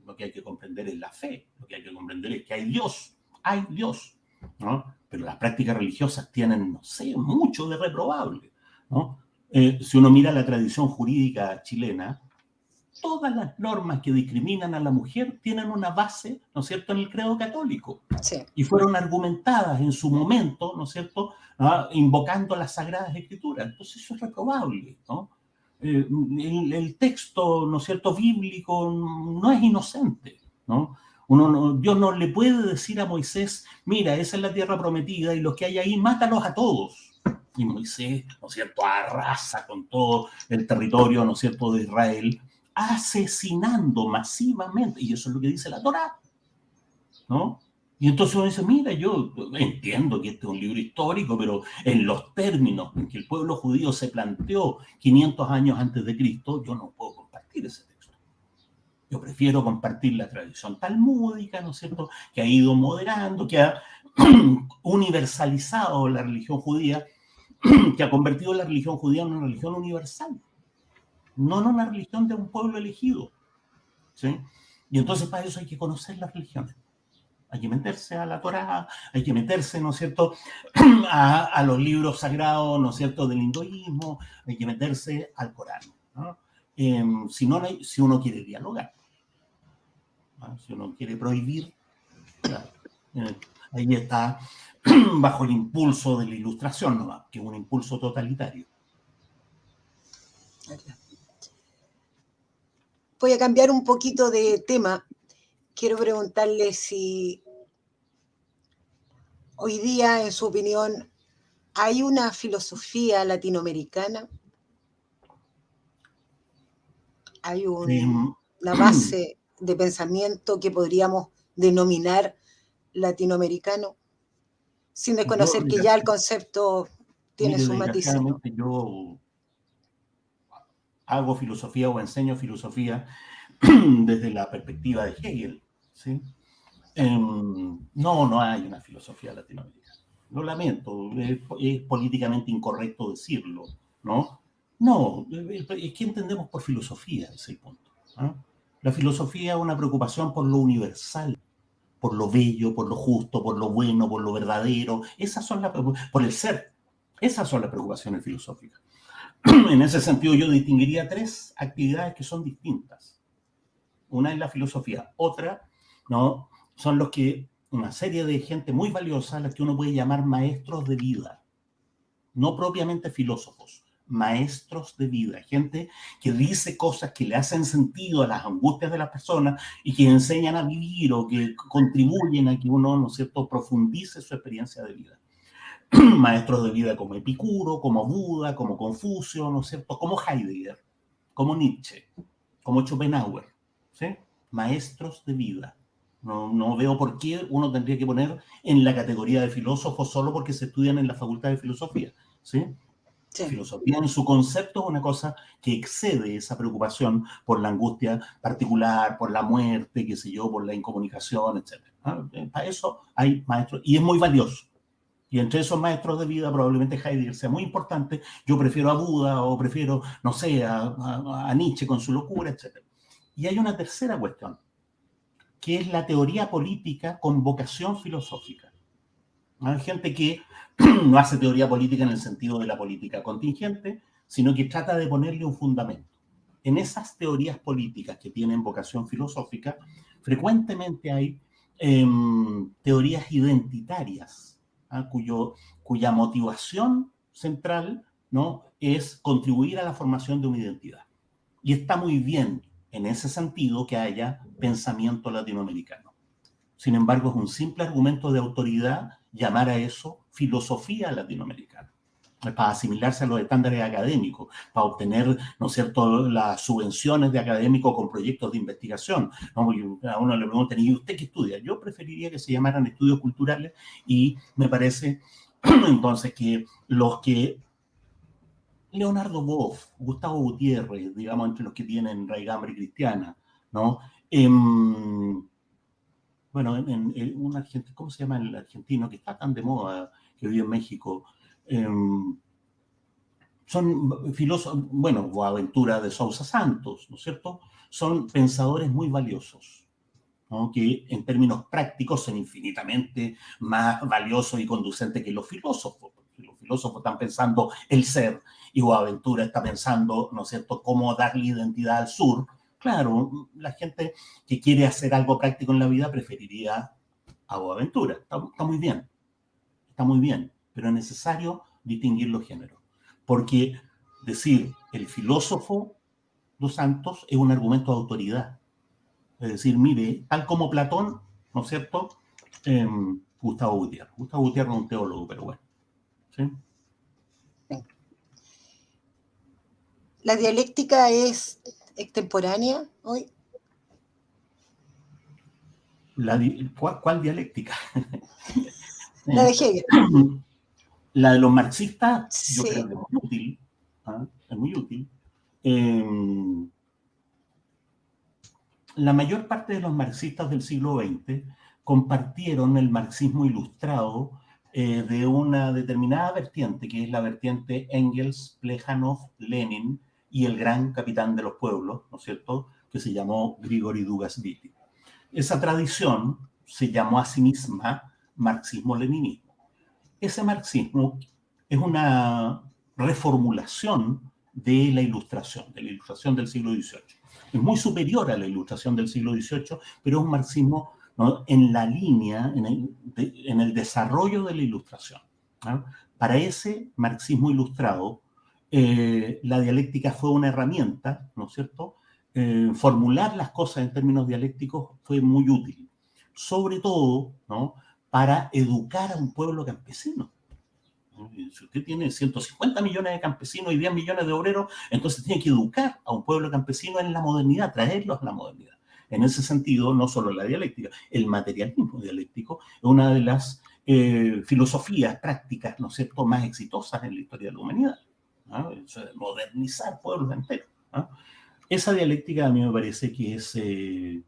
Lo que hay que comprender es la fe, lo que hay que comprender es que hay Dios, hay Dios. ¿no? Pero las prácticas religiosas tienen, no sé, mucho de reprobable. ¿no? Eh, si uno mira la tradición jurídica chilena, todas las normas que discriminan a la mujer tienen una base, ¿no es cierto?, en el credo católico. Y fueron argumentadas en su momento, ¿no es cierto?, ah, invocando las sagradas escrituras. Entonces eso es reprobable, ¿no? Eh, el, texto, ¿no es cierto?, bíblico no es inocente, ¿no? Uno Dios no le puede decir a Moisés, mira, esa es la tierra prometida y los que hay ahí, mátalos a todos. y Moisés, ¿no es cierto?, arrasa con todo el territorio, ¿no es cierto?, de Israel, asesinando masivamente, y eso es lo que dice la Torá, ¿no? Y entonces uno dice, mira, yo entiendo que este es un libro histórico, pero en los términos en que el pueblo judío se planteó 500 años antes de Cristo, yo no puedo compartir ese texto. Yo prefiero compartir la tradición talmúdica, ¿no es cierto?, que ha ido moderando, que ha universalizado la religión judía, que ha convertido la religión judía en una religión universal, no en una religión de un pueblo elegido. ¿sí? Y entonces para eso hay que conocer las religiones hay que meterse a la Torá, hay que meterse, ¿no es cierto?, a, los libros sagrados, ¿no es cierto?, del hinduismo, hay que meterse al Corán, ¿no? Em, si, no, si uno quiere dialogar, si uno quiere prohibir, eh, ahí está bajo el impulso de la ilustración, ¿no? que es un impulso totalitario. Voy a cambiar un poquito de tema. Quiero preguntarle si hoy día, en su opinión, hay una filosofía latinoamericana, hay una base de pensamiento que podríamos denominar latinoamericano, sin desconocer que ya el concepto tiene su matiz. Yo hago filosofía o enseño filosofía desde la perspectiva de Hegel. ¿sí? Em, no, no hay una filosofía latinoamericana. Lo lamento, es, políticamente incorrecto decirlo, ¿no? No, es que entendemos por filosofía, ese punto. La filosofía es una preocupación por lo universal, por lo bello, por lo justo, por lo bueno, por lo verdadero. Esas son las por el ser. Esas son las preocupaciones filosóficas. En ese sentido, yo distinguiría tres actividades que son distintas. Una es la filosofía, otra ¿no? Son los que, una serie de gente muy valiosa, las que uno puede llamar maestros de vida, no propiamente filósofos, maestros de vida, gente que dice cosas que le hacen sentido a las angustias de las personas y que enseñan a vivir o que contribuyen a que uno, ¿no es cierto?, profundice su experiencia de vida. maestros de vida como Epicuro, como Buda, como Confucio, ¿no es cierto?, como Heidegger, como Nietzsche, como Schopenhauer, ¿sí? Maestros de vida. No, veo por qué uno tendría que poner en la categoría de filósofo solo porque se estudian en la facultad de filosofía. ¿sí? Filosofía en su concepto es una cosa que excede esa preocupación por la angustia particular, por la muerte, qué sé yo, por la incomunicación, etc. ¿ah? Eh, para eso hay maestros, y es muy valioso. Y entre esos maestros de vida, probablemente Heidegger sea muy importante. Yo prefiero a Buda o prefiero, no sé, a Nietzsche con su locura, etc. Y hay una tercera cuestión que es la teoría política con vocación filosófica. Hay gente que no hace teoría política en el sentido de la política contingente, sino que trata de ponerle un fundamento. En esas teorías políticas que tienen vocación filosófica, frecuentemente hay em, teorías identitarias, ¿ah? cuya motivación central ¿no? es contribuir a la formación de una identidad. Y está muy bien en ese sentido que haya pensamiento latinoamericano. Sin embargo, es un simple argumento de autoridad llamar a eso filosofía latinoamericana para asimilarse a los estándares académicos, para obtener, ¿no es cierto?, las subvenciones de académicos con proyectos de investigación. A uno le preguntan, ¿y usted qué estudia? Yo preferiría que se llamaran estudios culturales y me parece entonces que los que Leonardo Boff, Gustavo Gutiérrez, digamos, entre los que tienen raigambre cristiana, ¿no? Em, bueno, en, un argentino, ¿cómo se llama el argentino que está tan de moda que vive en México? Em, son filósofos, bueno, Boaventura de Sousa Santos, ¿no es cierto? Son pensadores muy valiosos, ¿no? en términos prácticos son infinitamente más valiosos y conducentes que los filósofos. Los filósofos están pensando el ser y Boaventura está pensando, ¿no es cierto?, cómo darle identidad al sur. Claro, la gente que quiere hacer algo práctico en la vida preferiría a Boaventura. Está, está muy bien, está muy bien, pero es necesario distinguir los géneros. Porque decir el filósofo dos santos es un argumento de autoridad. Es decir, mire, tal como Platón, ¿no es cierto? Em, Gustavo Gutiérrez. Gustavo Gutiérrez es un teólogo, pero bueno. ¿sí? ¿La dialéctica es extemporánea hoy? ¿cuál, dialéctica? La de Hegel. La de los marxistas, yo creo que es muy útil. ¿ah? Es muy útil. Em, la mayor parte de los marxistas del siglo XX compartieron el marxismo ilustrado eh, de una determinada vertiente, que es la vertiente Engels, Plejanov, Lenin y el gran capitán de los pueblos, ¿no es cierto?, que se llamó Grigori Dugasvili. Esa tradición se llamó a sí misma marxismo-leninismo. Ese marxismo es una reformulación de la ilustración, de la ilustración del siglo XVIII. Es muy superior a la ilustración del siglo XVIII, pero es un marxismo en la línea, en el, desarrollo de la ilustración. Para ese marxismo ilustrado, eh, la dialéctica fue una herramienta, ¿no es cierto?, eh, formular las cosas en términos dialécticos fue muy útil, sobre todo ¿no? Para educar a un pueblo campesino. Si usted tiene 150 millones de campesinos y 10 millones de obreros, entonces tiene que educar a un pueblo campesino en la modernidad, traerlos a la modernidad. En ese sentido, no solo la dialéctica, el materialismo dialéctico es una de las eh, filosofías prácticas, ¿no es cierto?, más exitosas en la historia de la humanidad. Eso de modernizar pueblos enteros. Esa dialéctica a mí me parece que es, eh,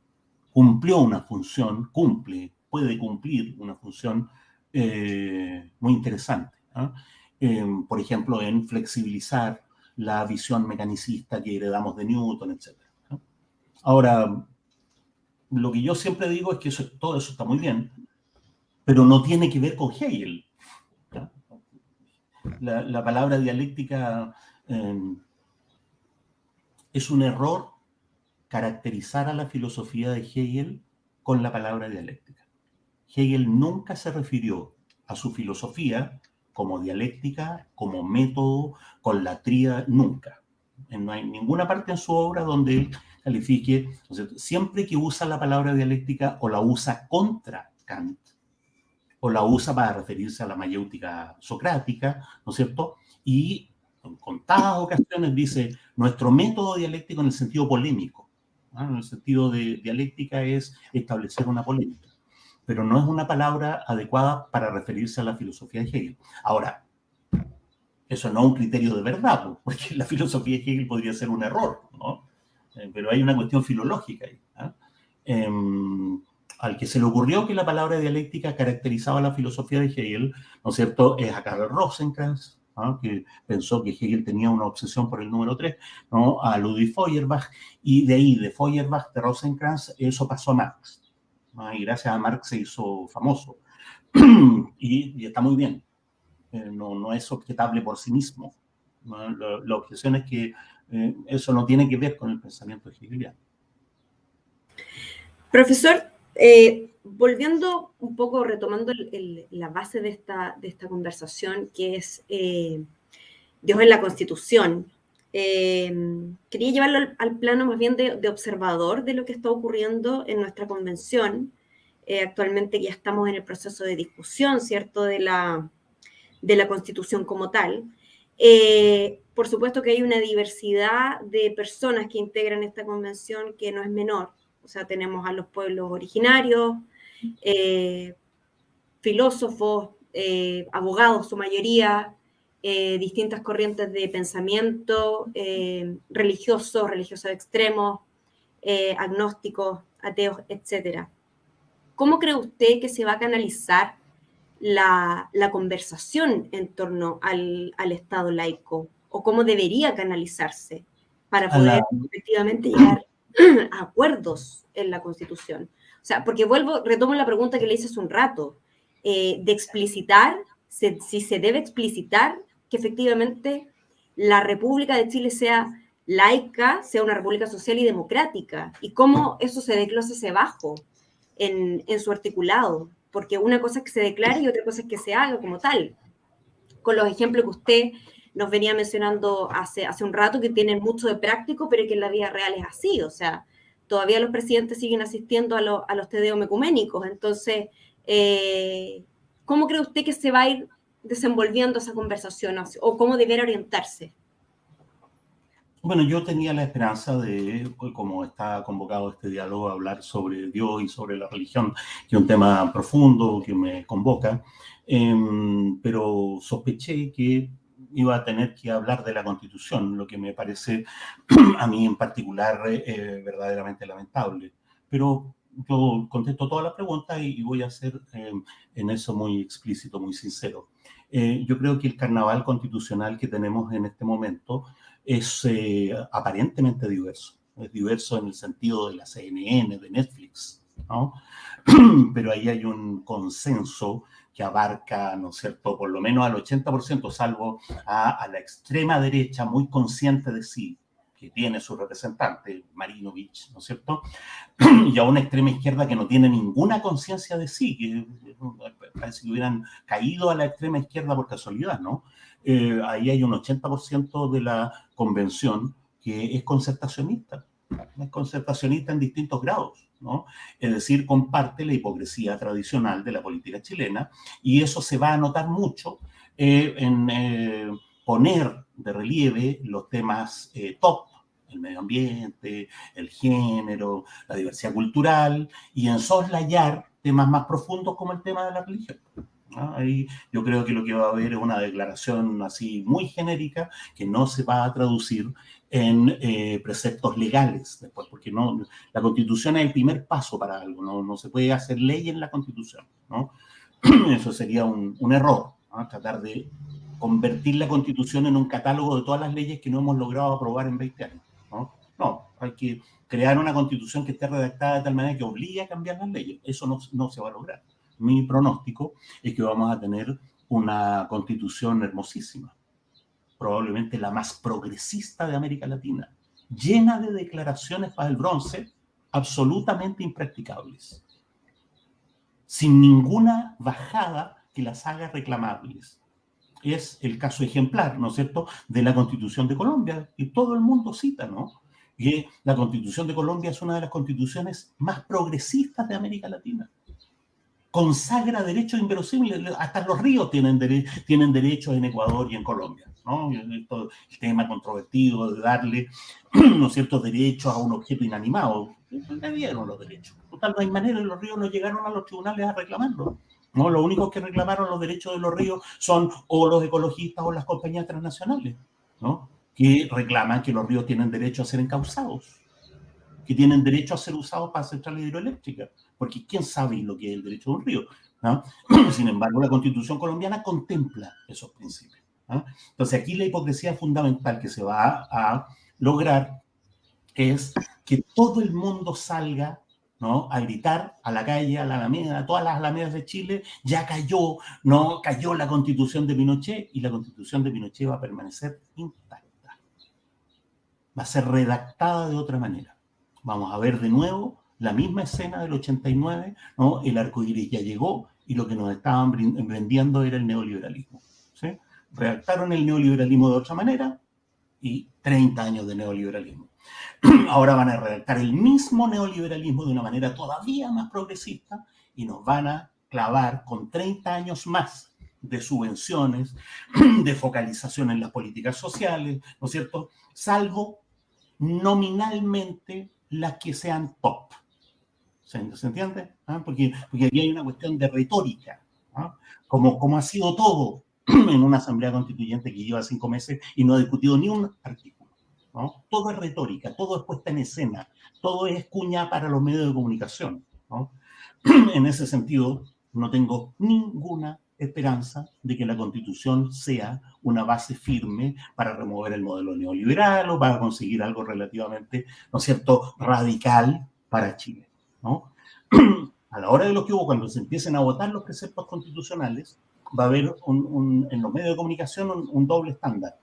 cumplió una función, cumple, puede cumplir una función eh, muy interesante. por ejemplo, en flexibilizar la visión mecanicista que heredamos de Newton, etc. Ahora, lo que yo siempre digo es que todo eso está muy bien, pero no tiene que ver con Hegel. La, palabra dialéctica eh, es un error caracterizar a la filosofía de Hegel con la palabra dialéctica. Hegel nunca se refirió a su filosofía como dialéctica, como método, con la tríada, nunca. No hay ninguna parte en su obra donde él califique, siempre que usa la palabra dialéctica o la usa contra Kant, o la usa para referirse a la mayéutica socrática, ¿no es cierto? Y en contadas ocasiones dice nuestro método dialéctico en el sentido polémico. En el sentido de dialéctica es establecer una polémica, pero no es una palabra adecuada para referirse a la filosofía de Hegel. Ahora, eso no es un criterio de verdad, porque la filosofía de Hegel podría ser un error, ¿no? Eh, pero hay una cuestión filológica ahí. ¿ah? Em, al que se le ocurrió que la palabra dialéctica caracterizaba la filosofía de Hegel, ¿no es cierto?, es a Karl Rosenkranz, que pensó que Hegel tenía una obsesión por el número 3, ¿no? a Ludwig Feuerbach, y de ahí, de Feuerbach, de Rosenkranz, eso pasó a Marx. Y gracias a Marx se hizo famoso. y, está muy bien. Eh, no, no, es objetable por sí mismo. La, objeción es que eh, eso no tiene que ver con el pensamiento hegeliano. Profesor, eh, volviendo un poco, retomando la base de esta, de esta conversación, que es Dios en la Constitución, eh, quería llevarlo al, plano más bien de, observador de lo que está ocurriendo en nuestra convención. Eh, actualmente ya estamos en el proceso de discusión, ¿cierto?, de la, de la Constitución como tal. por supuesto que hay una diversidad de personas que integran esta convención que no es menor. O sea, tenemos a los pueblos originarios, eh, filósofos, eh, abogados, su mayoría, eh, distintas corrientes de pensamiento, religiosos, religiosos extremos, agnósticos, ateos, etc. ¿Cómo cree usted que se va a canalizar la, conversación en torno al, Estado laico? ¿O cómo debería canalizarse para poder efectivamente llegar a acuerdos en la Constitución? O sea, porque vuelvo, retomo la pregunta que le hice hace un rato, eh, de explicitar, si se debe explicitar que efectivamente la República de Chile sea laica, sea una república social y democrática, y cómo eso se desglosa hacia abajo en, en su articulado, porque una cosa es que se declare y otra cosa es que se haga como tal. Con los ejemplos que usted nos venía mencionando hace, hace un rato, que tienen mucho de práctico, pero que en la vida real es así, o sea, todavía los presidentes siguen asistiendo a, los a tedeos Entonces, eh, ¿cómo cree usted que se va a ir desenvolviendo esa conversación o cómo debería orientarse? Bueno, yo tenía la esperanza de, como está convocado este diálogo, hablar sobre Dios y sobre la religión, que es un tema profundo que me convoca, em, pero sospeché que iba a tener que hablar de la Constitución, lo que me parece a mí en particular eh, verdaderamente lamentable. Pero yo contesto todas las preguntas y, voy a ser em, en eso muy explícito, muy sincero. Eh, yo creo que el carnaval constitucional que tenemos en este momento es eh, aparentemente diverso. Es diverso en el sentido de la CNN, de Netflix, ¿no? Pero ahí hay un consenso que abarca, ¿no es cierto?, por lo menos al 80%, salvo a, a la extrema derecha muy consciente de sí, que tiene su representante, Marinovich, ¿no es cierto? Y a una extrema izquierda que no tiene ninguna conciencia de sí, que parece que hubieran caído a la extrema izquierda por casualidad, ¿no? Eh, ahí hay un 80% de la convención que es concertacionista, es concertacionista en distintos grados, ¿no? Es decir, comparte la hipocresía tradicional de la política chilena y eso se va a notar mucho eh, en eh, poner de relieve los temas top el medio ambiente, el género, la diversidad cultural, y en soslayar temas más profundos como el tema de la religión. Ahí yo creo que lo que va a haber es una declaración así muy genérica que no se va a traducir en eh, preceptos legales después, porque no, la constitución es el primer paso para algo, no, no se puede hacer ley en la constitución, ¿no? Eso sería un, un error, tratar de convertir la constitución en un catálogo de todas las leyes que no hemos logrado aprobar en 20 años. ¿no? No, hay que crear una constitución que esté redactada de tal manera que obligue a cambiar las leyes. Eso no, no se va a lograr. Mi pronóstico es que vamos a tener una constitución hermosísima, probablemente la más progresista de América Latina, llena de declaraciones para el bronce absolutamente impracticables, sin ninguna bajada que las haga reclamables es el caso ejemplar, ¿no es cierto?, de la Constitución de Colombia, y todo el mundo cita, ¿no? Que la Constitución de Colombia es una de las constituciones más progresistas de América Latina. Consagra derechos inverosímiles, hasta los ríos tienen, tienen derechos en Ecuador y en Colombia, ¿no? el tema controvertido de darle, ¿no es cierto?, derechos a un objeto inanimado. Le dieron los derechos. Total, no hay manera, los ríos no llegaron a los tribunales a reclamarlo. ¿No? Los únicos que reclamaron los derechos de los ríos son o los ecologistas o las compañías transnacionales, ¿no? que reclaman que los ríos tienen derecho a ser encauzados, que tienen derecho a ser usados para centrales hidroeléctricas, porque ¿quién sabe lo que es el derecho de un río? ¿no? Sin embargo, la Constitución colombiana contempla esos principios. Entonces, aquí la hipocresía fundamental que se va a lograr es que todo el mundo salga ¿no? A gritar a la calle, a la Alameda, a todas las Alamedas de Chile, ya cayó, ¿no? Cayó la constitución de Pinochet y la constitución de Pinochet va a permanecer intacta. Va a ser redactada de otra manera. Vamos a ver de nuevo la misma escena del 89, ¿no? El arco iris ya llegó y lo que nos estaban vendiendo era el neoliberalismo. ¿sí? Redactaron el neoliberalismo de otra manera y 30 años de neoliberalismo. Ahora van a redactar el mismo neoliberalismo de una manera todavía más progresista y nos van a clavar con 30 años más de subvenciones, de focalización en las políticas sociales, ¿no es cierto? Salvo nominalmente las que sean top. ¿Se, entiende? ¿Ah? Porque, porque aquí hay una cuestión de retórica, ¿ah? como, como ha sido todo en una asamblea constituyente que lleva cinco meses y no ha discutido ni un artículo. Todo es retórica, todo es puesta en escena, todo es cuña para los medios de comunicación. En ese sentido, no tengo ninguna esperanza de que la constitución sea una base firme para remover el modelo neoliberal o para conseguir algo relativamente, ¿no es cierto?, radical para Chile. A la hora de lo que hubo, cuando se empiecen a votar los preceptos constitucionales, va a haber en los medios de comunicación un doble estándar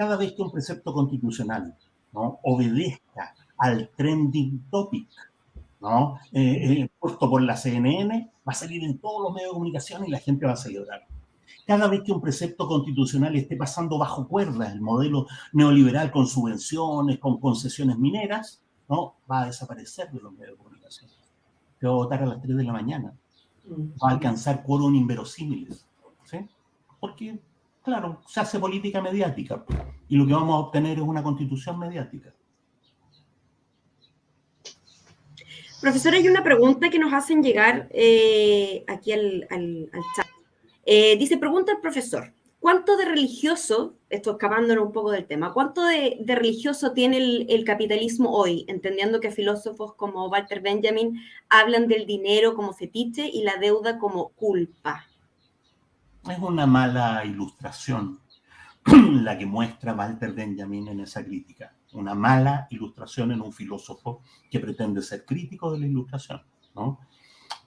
cada vez que un precepto constitucional ¿no? obedezca al trending topic ¿no? Eh, eh, puesto por la CNN, va a salir en todos los medios de comunicación y la gente va a celebrar. Cada vez que un precepto constitucional esté pasando bajo cuerda, el modelo neoliberal con subvenciones, con concesiones mineras, ¿no? va a desaparecer de los medios de comunicación. Se va a votar a las 3 de la mañana. Va a alcanzar quórum inverosímiles. ¿sí? Porque claro, se hace política mediática y lo que vamos a obtener es una constitución mediática. Profesor, hay una pregunta que nos hacen llegar eh, aquí al, chat. Eh, dice, pregunta el profesor, ¿cuánto de religioso, esto escapándonos un poco del tema, cuánto de, religioso tiene el, capitalismo hoy, entendiendo que filósofos como Walter Benjamin hablan del dinero como fetiche y la deuda como culpa? Es una mala ilustración la que muestra Walter Benjamin en esa crítica una mala ilustración en un filósofo que pretende ser crítico de la ilustración, ¿no?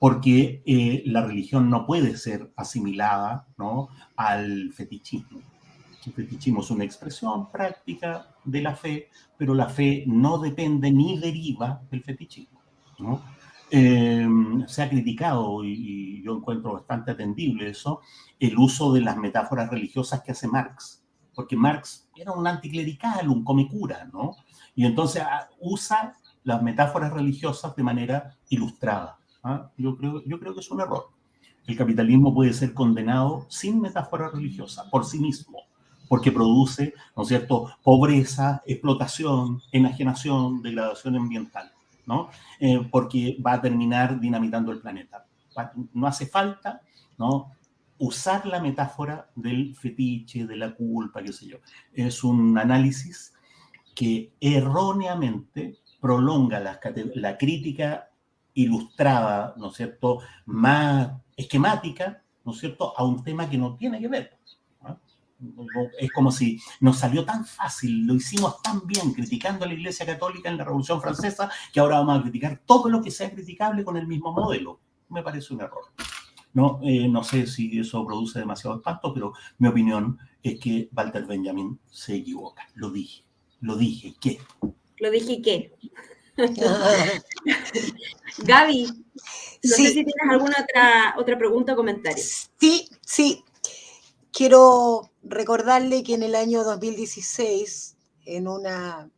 Porque eh, la religión no puede ser asimilada ¿no? al fetichismo. El fetichismo es una expresión práctica de la fe, pero la fe no depende ni deriva del fetichismo. ¿no? Eh, se ha criticado, y, yo encuentro bastante atendible eso, el uso de las metáforas religiosas que hace Marx porque Marx era un anticlerical, un comecura, ¿no? Y entonces ah, usa las metáforas religiosas de manera ilustrada. ¿Ah? Yo, creo, yo creo que es un error. El capitalismo puede ser condenado sin metáfora religiosa, por sí mismo, porque produce, ¿no es cierto?, pobreza, explotación, enajenación, degradación ambiental, ¿no? Eh, porque va a terminar dinamitando el planeta. No hace falta, ¿no?, usar la metáfora del fetiche, de la culpa, qué sé yo. Es un análisis que erróneamente prolonga la, la crítica ilustrada, ¿no es cierto?, más esquemática, ¿no es cierto?, a un tema que no tiene que ver. Es como si nos salió tan fácil, lo hicimos tan bien criticando a la Iglesia Católica en la Revolución Francesa, que ahora vamos a criticar todo lo que sea criticable con el mismo modelo. Me parece un error. No, eh, no sé si eso produce demasiado espanto, pero mi opinión es que Walter Benjamin se equivoca. Lo dije, lo dije, ¿qué? Lo dije, ¿qué? Gaby, no sé si tienes alguna otra, otra pregunta o comentario. Sí, sí. Quiero recordarle que en el año 2016, en una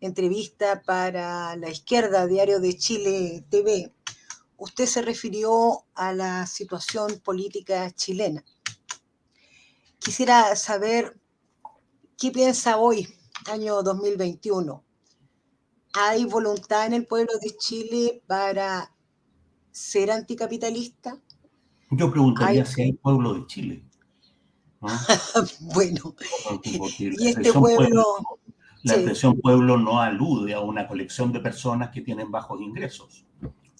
entrevista para la izquierda, Diario de Chile TV, usted se refirió a la situación política chilena. Quisiera saber qué piensa hoy, año 2021. ¿Hay voluntad en el pueblo de Chile para ser anticapitalista? Yo preguntaría si hay pueblo de Chile. bueno, y este pueblo... la expresión pueblo no alude a una colección de personas que tienen bajos ingresos.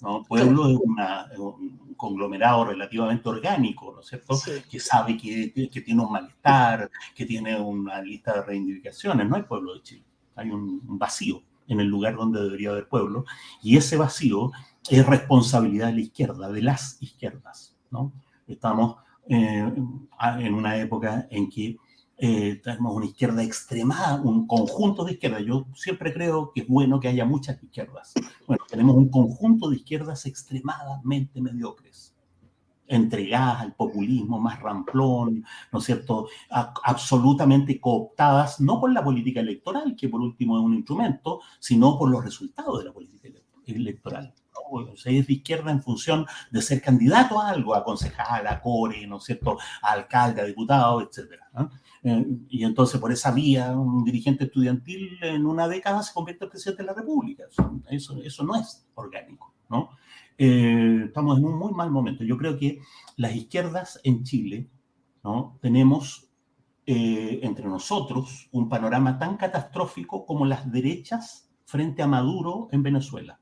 ¿no? Pueblo es un conglomerado relativamente orgánico, ¿no es cierto? Que sabe que, que, tiene un malestar, que tiene una lista de reivindicaciones. No hay pueblo de Chile, hay un, vacío en el lugar donde debería haber pueblo, y ese vacío es responsabilidad de la izquierda, de las izquierdas, ¿no? Estamos eh, en una época en que eh, tenemos una izquierda extremada, un conjunto de izquierdas. Yo siempre creo que es bueno que haya muchas izquierdas. Bueno, tenemos un conjunto de izquierdas extremadamente mediocres, entregadas al populismo más ramplón, ¿no es cierto?, absolutamente cooptadas, no por la política electoral, que por último es un instrumento, sino por los resultados de la política electoral. O sea, es de izquierda en función de ser candidato a algo, a concejal, a core, ¿no es cierto?, a alcalde, a diputado, etcétera. ¿no? Eh, y entonces por esa vía un dirigente estudiantil en una década se convierte en presidente de la República. Eso, eso no es orgánico, ¿no? Eh, estamos en un muy mal momento. Yo creo que las izquierdas en Chile, ¿no? Tenemos eh, entre nosotros un panorama tan catastrófico como las derechas frente a Maduro en Venezuela.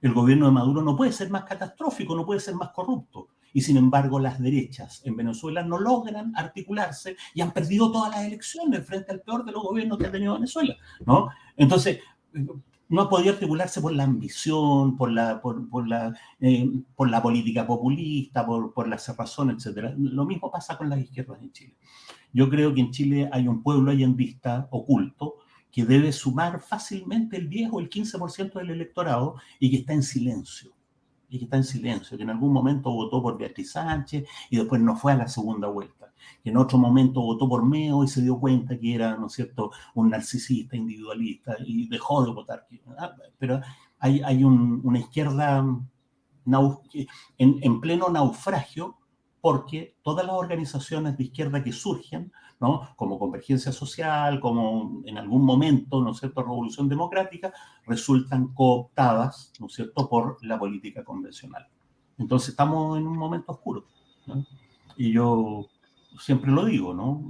El gobierno de Maduro no puede ser más catastrófico, no puede ser más corrupto y sin embargo las derechas en Venezuela no logran articularse y han perdido todas las elecciones frente al peor de los gobiernos que ha tenido Venezuela, ¿no? Entonces, no ha podido articularse por la ambición, por la, por, la, eh, por la política populista, por, la cerrazón, etc. Lo mismo pasa con las izquierdas en Chile. Yo creo que en Chile hay un pueblo allendista oculto que debe sumar fácilmente el 10 o el 15% del electorado y que está en silencio y que está en silencio, que en algún momento votó por Beatriz Sánchez y después no fue a la segunda vuelta, que en otro momento votó por Meo y se dio cuenta que era, ¿no cierto?, un narcisista, individualista y dejó de votar. Ah, pero hay, hay una izquierda en, en, pleno naufragio porque todas las organizaciones de izquierda que surgen, ¿no? como Convergencia Social, como en algún momento, ¿no es cierto?, Revolución Democrática, resultan cooptadas, ¿no es cierto?, por la política convencional. Entonces estamos en un momento oscuro. Y yo siempre lo digo, ¿no?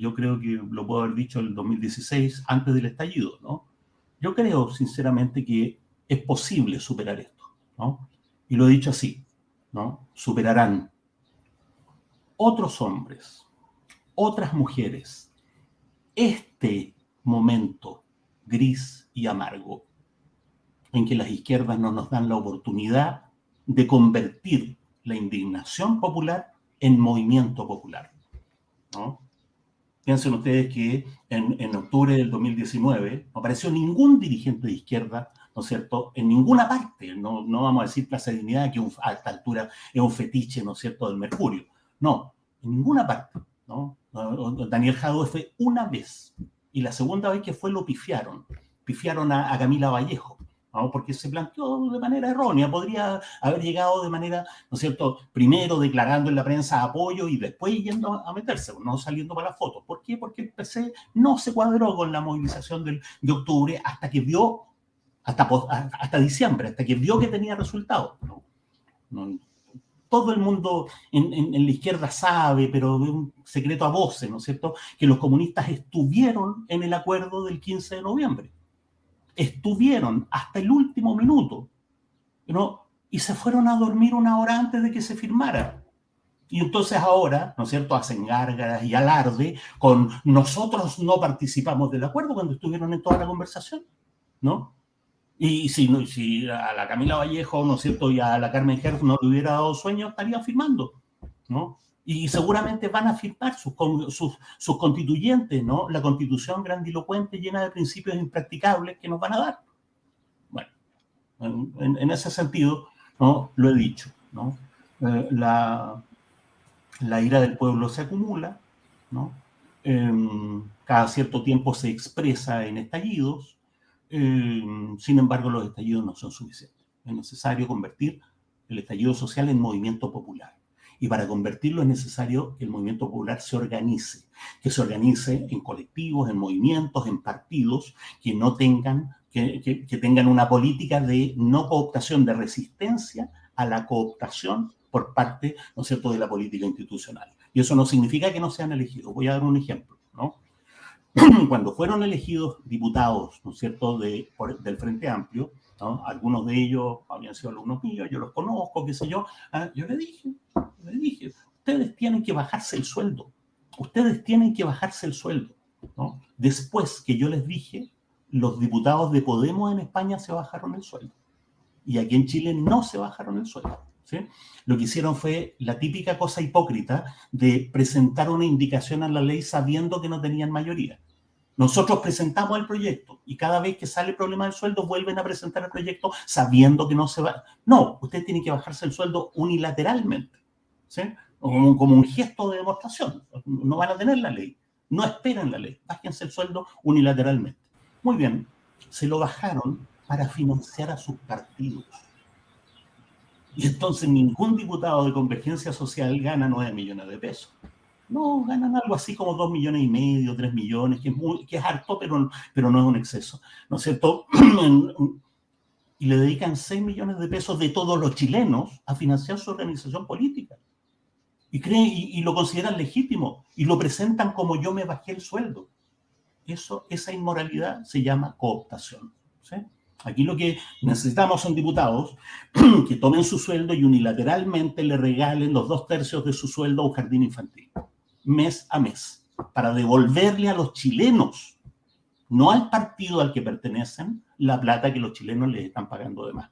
Yo creo que lo puedo haber dicho en el 2016, antes del estallido, ¿no? Yo creo, sinceramente, que es posible superar esto, ¿no? Y lo he dicho así, ¿no? Superarán otros hombres, otras mujeres, este momento gris y amargo en que las izquierdas no nos dan la oportunidad de convertir la indignación popular en movimiento popular. ¿no? Piensen ustedes que en, octubre del 2019 no apareció ningún dirigente de izquierda, ¿no es cierto?, en ninguna parte, no, no vamos a decir Plaza de Dignidad, que a esta altura es un fetiche, ¿no es cierto?, del Mercurio. No, en ninguna parte. Daniel Jadot fue una vez. Y la segunda vez que fue lo pifiaron. Pifiaron a, Camila Vallejo. ¿no? porque se planteó de manera errónea, podría haber llegado de manera, ¿no es cierto?, primero declarando en la prensa apoyo y después yendo a meterse, no saliendo para la foto. ¿Por qué? Porque el PC no se cuadró con la movilización de octubre hasta que vio, hasta, diciembre, hasta que vio que tenía resultados. no todo el mundo en, la izquierda sabe, pero de un secreto a voces, ¿no es cierto?, que los comunistas estuvieron en el acuerdo del 15 de noviembre. Estuvieron hasta el último minuto, ¿no? Y se fueron a dormir una hora antes de que se firmara. Y entonces ahora, ¿no es cierto?, hacen gárgaras y alarde con nosotros no participamos del acuerdo cuando estuvieron en toda la conversación, ¿no? Y si, si a la Camila Vallejo, ¿no es cierto?, y a la Carmen Herz no le hubiera dado sueño, estaría firmando, ¿no? Y seguramente van a firmar sus, sus, sus constituyentes, ¿no? La constitución grandilocuente llena de principios impracticables que nos van a dar. Bueno, en, en ese sentido, ¿no? Lo he dicho, ¿no? Eh, la, la ira del pueblo se acumula, ¿no? Em, cada cierto tiempo se expresa en estallidos, Em, sin embargo, los estallidos no son suficientes. Es necesario convertir el estallido social en movimiento popular. Y para convertirlo es necesario que el movimiento popular se organice, que se organice en colectivos, en movimientos, en partidos, que no tengan, que, tengan una política de no cooptación, de resistencia a la cooptación por parte, ¿no es cierto?, de la política institucional. Y eso no significa que no sean elegidos. Voy a dar un ejemplo. cuando fueron elegidos diputados, ¿no es cierto?, de, del Frente Amplio, ¿no? algunos de ellos habían sido alumnos míos, yo los conozco, qué sé yo, ah, yo le dije, le dije, ustedes tienen que bajarse el sueldo, ustedes tienen que bajarse el sueldo. Después que yo les dije, los diputados de Podemos en España se bajaron el sueldo, y aquí en Chile no se bajaron el sueldo. Lo que hicieron fue la típica cosa hipócrita de presentar una indicación a la ley sabiendo que no tenían mayoría. Nosotros presentamos el proyecto y cada vez que sale el problema del sueldo vuelven a presentar el proyecto sabiendo que no se va. No, usted tiene que bajarse el sueldo unilateralmente, como un gesto de demostración. No van a tener la ley. No esperen la ley. Bájense el sueldo unilateralmente. Muy bien, se lo bajaron para financiar a sus partidos. Y entonces ningún diputado de Convergencia Social gana 9 millones de pesos. No, ganan algo así como 2 millones y medio, 3 millones, que es, muy, que es harto, pero, pero no es un exceso. ¿No es cierto? y le dedican 6 millones de pesos de todos los chilenos a financiar su organización política. Y, creen, y, lo consideran legítimo y lo presentan como yo me bajé el sueldo. Eso, esa inmoralidad se llama cooptación. ¿sí? Aquí lo que necesitamos son diputados que tomen su sueldo y unilateralmente le regalen los dos tercios de su sueldo a un jardín infantil, mes a mes, para devolverle a los chilenos, no al partido al que pertenecen, la plata que los chilenos les están pagando de más.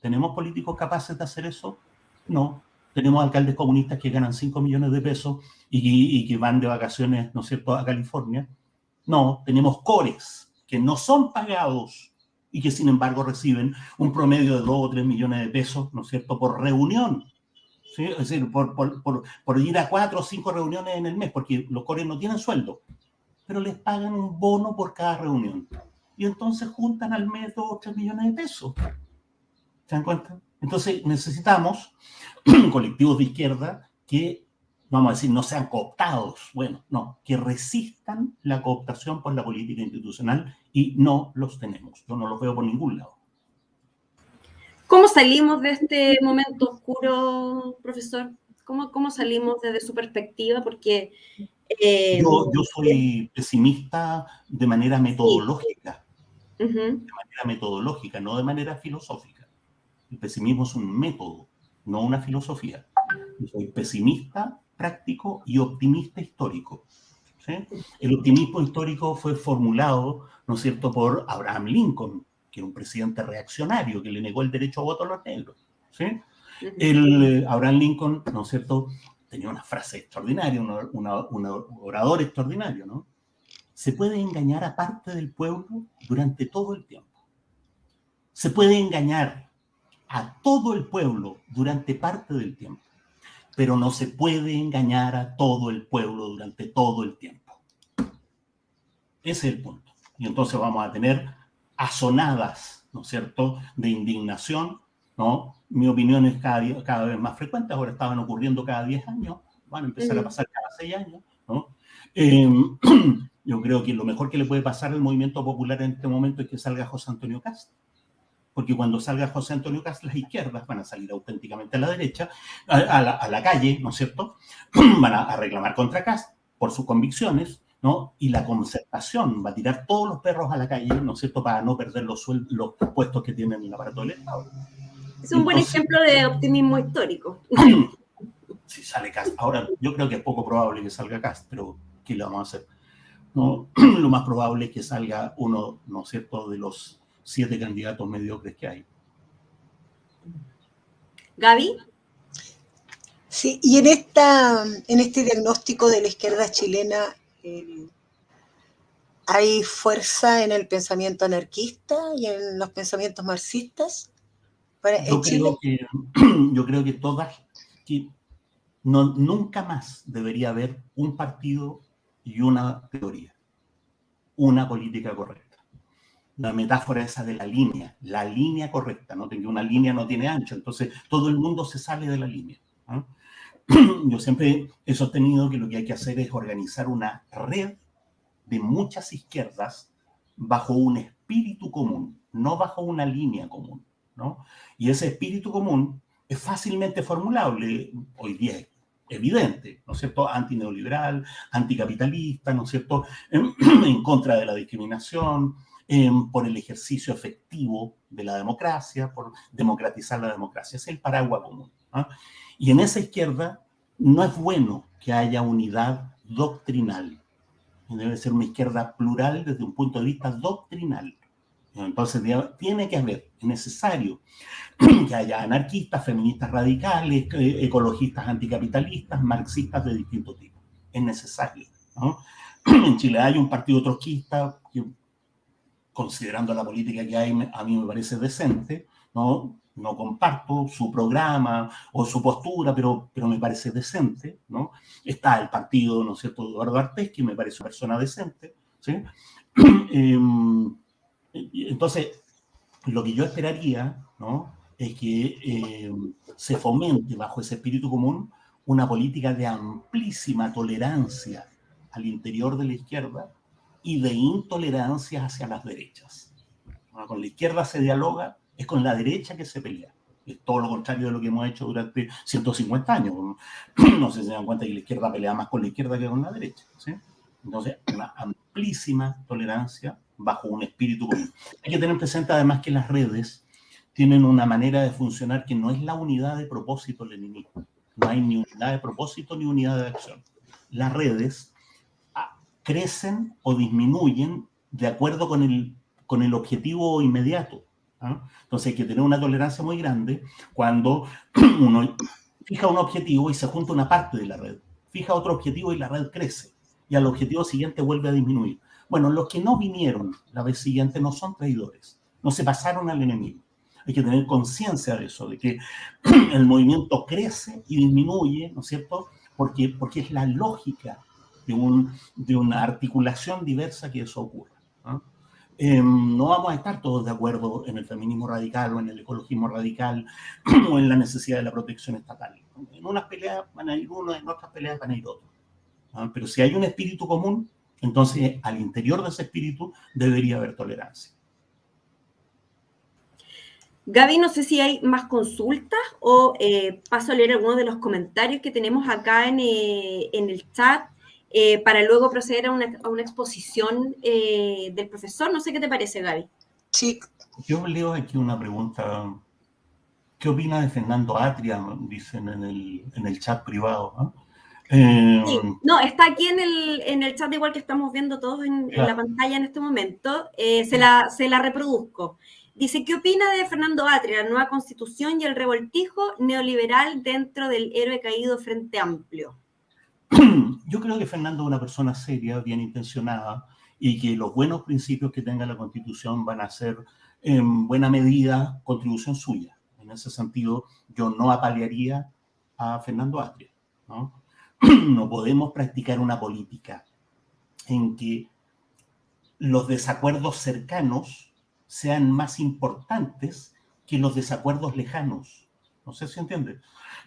¿Tenemos políticos capaces de hacer eso? No. Tenemos alcaldes comunistas que ganan 5 millones de pesos y, y que van de vacaciones, ¿no es cierto?, a California. No, tenemos cores que no son pagados y que sin embargo reciben un promedio de 2 o 3 millones de pesos, ¿no es cierto?, por reunión. Es decir, por, por, por, por, ir a 4 o 5 reuniones en el mes, porque los cores no tienen sueldo, pero les pagan un bono por cada reunión. Y entonces juntan al mes 2 o 3 millones de pesos. ¿Se dan cuenta? Entonces necesitamos colectivos de izquierda que vamos a decir, no sean cooptados, bueno, no, que resistan la cooptación por la política institucional y no los tenemos. Yo no los veo por ningún lado. ¿Cómo salimos de este momento oscuro, profesor? ¿Cómo, cómo salimos desde su perspectiva? Porque... Eh, yo, yo, soy pesimista de manera metodológica, de manera metodológica, no de manera filosófica. El pesimismo es un método, no una filosofía. Yo soy pesimista, práctico y optimista histórico. El optimismo histórico fue formulado, ¿no es cierto?, por Abraham Lincoln, que era un presidente reaccionario que le negó el derecho a voto a los negros. ¿sí? El, eh, Abraham Lincoln, ¿no es cierto?, tenía una frase extraordinaria, un orador extraordinario, ¿no? Se puede engañar a parte del pueblo durante todo el tiempo. Se puede engañar a todo el pueblo durante parte del tiempo, pero no se puede engañar a todo el pueblo durante todo el tiempo. Ese es el punto. Y entonces vamos a tener asonadas, ¿no es cierto?, de indignación, ¿no? Mi opinión es cada, cada vez más frecuente, ahora estaban ocurriendo cada 10 años, van a empezar a pasar cada 6 años, ¿no? Em, yo creo que lo mejor que le puede pasar al movimiento popular en este momento es que salga José Antonio Cast, porque cuando salga José Antonio Cast, las izquierdas van a salir auténticamente a la derecha, a, la, calle, ¿no es cierto? van a, a reclamar contra Cast por sus convicciones, ¿no? Y la concertación va a tirar todos los perros a la calle, ¿no es cierto?, para no perder los, los puestos que tienen en el aparato del Estado. Es un buen ejemplo de optimismo histórico. Si sale Cast. Ahora, yo creo que es poco probable que salga Cast, pero ¿qué le vamos a hacer? ¿No? Lo más probable es que salga uno, ¿no es cierto?, de los siete candidatos mediocres que hay. Gaby. Sí, y en, esta, en este diagnóstico de la izquierda chilena, ¿Hay fuerza en el pensamiento anarquista y en los pensamientos marxistas? yo, creo que, yo creo que todas, que no, nunca más debería haber un partido y una teoría, una política correcta. La metáfora esa de la línea, la línea correcta, ¿no? Una línea no tiene ancho, entonces todo el mundo se sale de la línea. yo siempre he sostenido que lo que hay que hacer es organizar una red de muchas izquierdas bajo un espíritu común, no bajo una línea común, ¿no? Y ese espíritu común es fácilmente formulable, hoy día es evidente, ¿no es cierto? Antineoliberal, anticapitalista, ¿no es cierto? En contra de la discriminación, por el ejercicio efectivo de la democracia, por democratizar la democracia. Es el paraguas común. Y en esa izquierda no es bueno que haya unidad doctrinal. Debe ser una izquierda plural desde un punto de vista doctrinal. Entonces tiene que haber, es necesario que haya anarquistas, feministas radicales, eh, ecologistas anticapitalistas, marxistas de distinto tipo. Es necesario. En Chile hay un partido trotskista considerando la política que hay, a mí me parece decente, ¿no? no comparto su programa o su postura, pero, pero me parece decente, ¿no? Está el partido, ¿no cierto?, Eduardo Artés, que me parece una persona decente, ¿sí? Em, entonces, lo que yo esperaría, ¿no?, es que em, se fomente bajo ese espíritu común una política de amplísima tolerancia al interior de la izquierda y de intolerancia hacia las derechas. Con la izquierda se dialoga, es con la derecha que se pelea. Es todo lo contrario de lo que hemos hecho durante 150 años. No sé si se dan cuenta que la izquierda pelea más con la izquierda que con la derecha. Entonces, una amplísima tolerancia bajo un espíritu común. Hay que tener presente además que las redes tienen una manera de funcionar que no es la unidad de propósito leninismo. No hay ni unidad de propósito ni unidad de acción. Las redes crecen o disminuyen de acuerdo con el, con el objetivo inmediato. Entonces hay que tener una tolerancia muy grande cuando uno fija un objetivo y se junta una parte de la red. Fija otro objetivo y la red crece. Y al objetivo siguiente vuelve a disminuir. Bueno, los que no vinieron la vez siguiente no son traidores. No se pasaron al enemigo. Hay que tener conciencia de eso, de que el movimiento crece y disminuye, ¿no es cierto? Porque, porque es la lógica de, un, de una articulación diversa que eso ocurre. Em, no vamos a estar todos de acuerdo en el feminismo radical o en el ecologismo radical o en la necesidad de la protección estatal. En unas peleas van a ir uno, en otras peleas van a ir otros. Pero si hay un espíritu común, entonces al interior de ese espíritu debería haber tolerancia. Gaby, no sé si hay más consultas o eh, paso a leer algunos de los comentarios que tenemos acá en, eh, en el chat eh, para luego proceder a una, exposición eh, del profesor. No sé qué te parece, Gaby. Sí. Yo leo aquí una pregunta. ¿Qué opina de Fernando Atria? Dicen en el, en el chat privado. ¿no? Eh, no, está aquí en el, en el chat, igual que estamos viendo todos en, la pantalla en este momento. se, la, se la reproduzco. Dice, ¿qué opina de Fernando Atria, la nueva constitución y el revoltijo neoliberal dentro del héroe caído Frente Amplio? Yo creo que Fernando es una persona seria, bien intencionada, y que los buenos principios que tenga la Constitución van a ser en buena medida contribución suya. En ese sentido, yo no apalearía a Fernando Atria. ¿no? no podemos practicar una política en que los desacuerdos cercanos sean más importantes que los desacuerdos lejanos. No sé si entiende.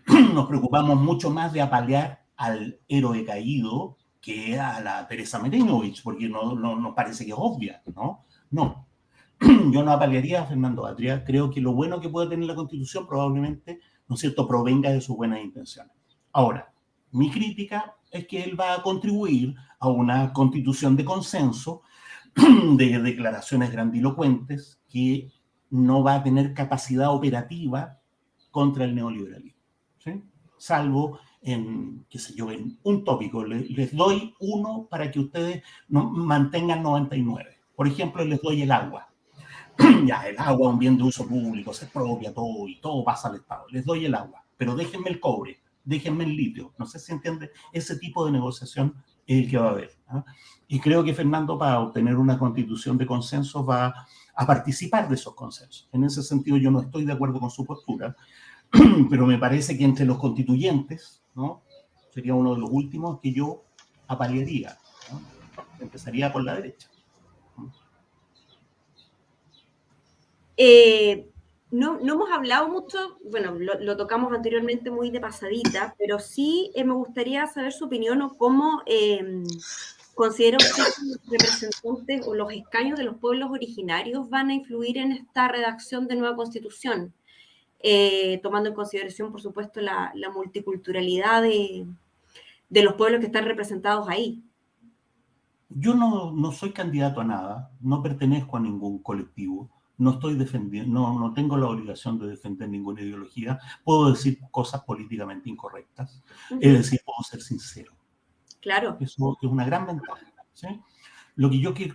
Nos preocupamos mucho más de apalear al héroe caído que a la Teresa Merenovich, porque no, no nos parece que es obvia, ¿no? No. Yo no apalearía a Fernando Atria. Creo que lo bueno que puede tener la Constitución probablemente, ¿no es cierto?, provenga de sus buenas intenciones. Ahora, mi crítica es que él va a contribuir a una constitución de consenso, de declaraciones grandilocuentes, que no va a tener capacidad operativa contra el neoliberalismo, ¿sí? salvo en, qué sé yo, en un tópico. Les, doy uno para que ustedes no, mantengan 99. Por ejemplo, les doy el agua. ya, el agua un bien de uso público, se propia todo y todo pasa al Estado. Les doy el agua, pero déjenme el cobre, déjenme el litio. No sé si entiende, ese tipo de negociación es el que va a haber. ¿ah? Y creo que Fernando, para obtener una constitución de consenso, va a participar de esos consensos. En ese sentido, yo no estoy de acuerdo con su postura, pero me parece que entre los constituyentes, ¿no? Sería uno de los últimos que yo apalearía. Empezaría por la derecha. Eh, no, no, hemos hablado mucho, bueno, lo, tocamos anteriormente muy de pasadita, pero sí eh, me gustaría saber su opinión o cómo eh, considera usted que los representantes o los escaños de los pueblos originarios van a influir en esta redacción de nueva constitución. Eh, tomando en consideración, por supuesto, la, multiculturalidad de, los pueblos que están representados ahí. Yo no, no, soy candidato a nada, no pertenezco a ningún colectivo, no estoy defendiendo, no, no tengo la obligación de defender ninguna ideología, puedo decir cosas políticamente incorrectas, es decir, puedo ser sincero. Claro. Eso es una gran ventaja. Lo que yo que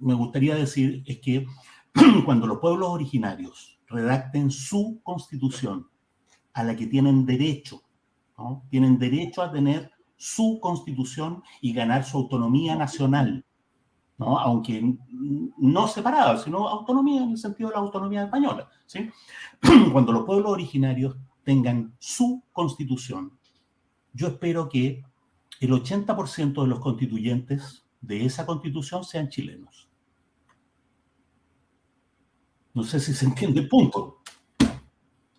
me gustaría decir es que cuando los pueblos originarios redacten su constitución a la que tienen derecho, tienen derecho a tener su constitución y ganar su autonomía nacional, ¿no? aunque no separada, sino autonomía en el sentido de la autonomía española. Cuando los pueblos originarios tengan su constitución, yo espero que el 80% de los constituyentes de esa constitución sean chilenos. No sé si se entiende el punto.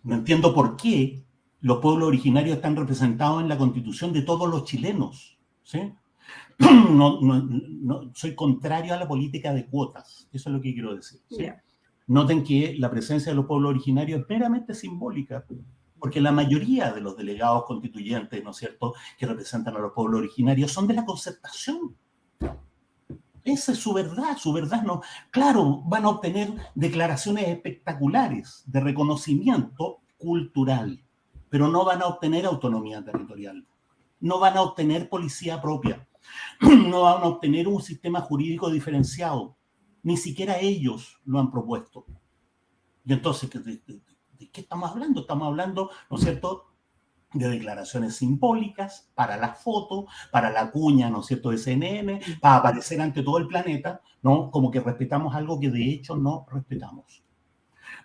No entiendo por qué los pueblos originarios están representados en la constitución de todos los chilenos. ¿sí? No, no, soy contrario a la política de cuotas. Eso es lo que quiero decir. Noten que la presencia de los pueblos originarios es meramente simbólica, porque la mayoría de los delegados constituyentes, ¿no es cierto?, que representan a los pueblos originarios son de la concertación. Esa es su verdad, su verdad no. Claro, van a obtener declaraciones espectaculares de reconocimiento cultural, pero no van a obtener autonomía territorial, no van a obtener policía propia, no van a obtener un sistema jurídico diferenciado, ni siquiera ellos lo han propuesto. Y entonces, ¿de, de qué estamos hablando? Estamos hablando, ¿no es cierto?, de declaraciones simbólicas para la foto, para la cuña, ¿no es cierto?, de CNN, para aparecer ante todo el planeta, ¿no? Como que respetamos algo que de hecho no respetamos.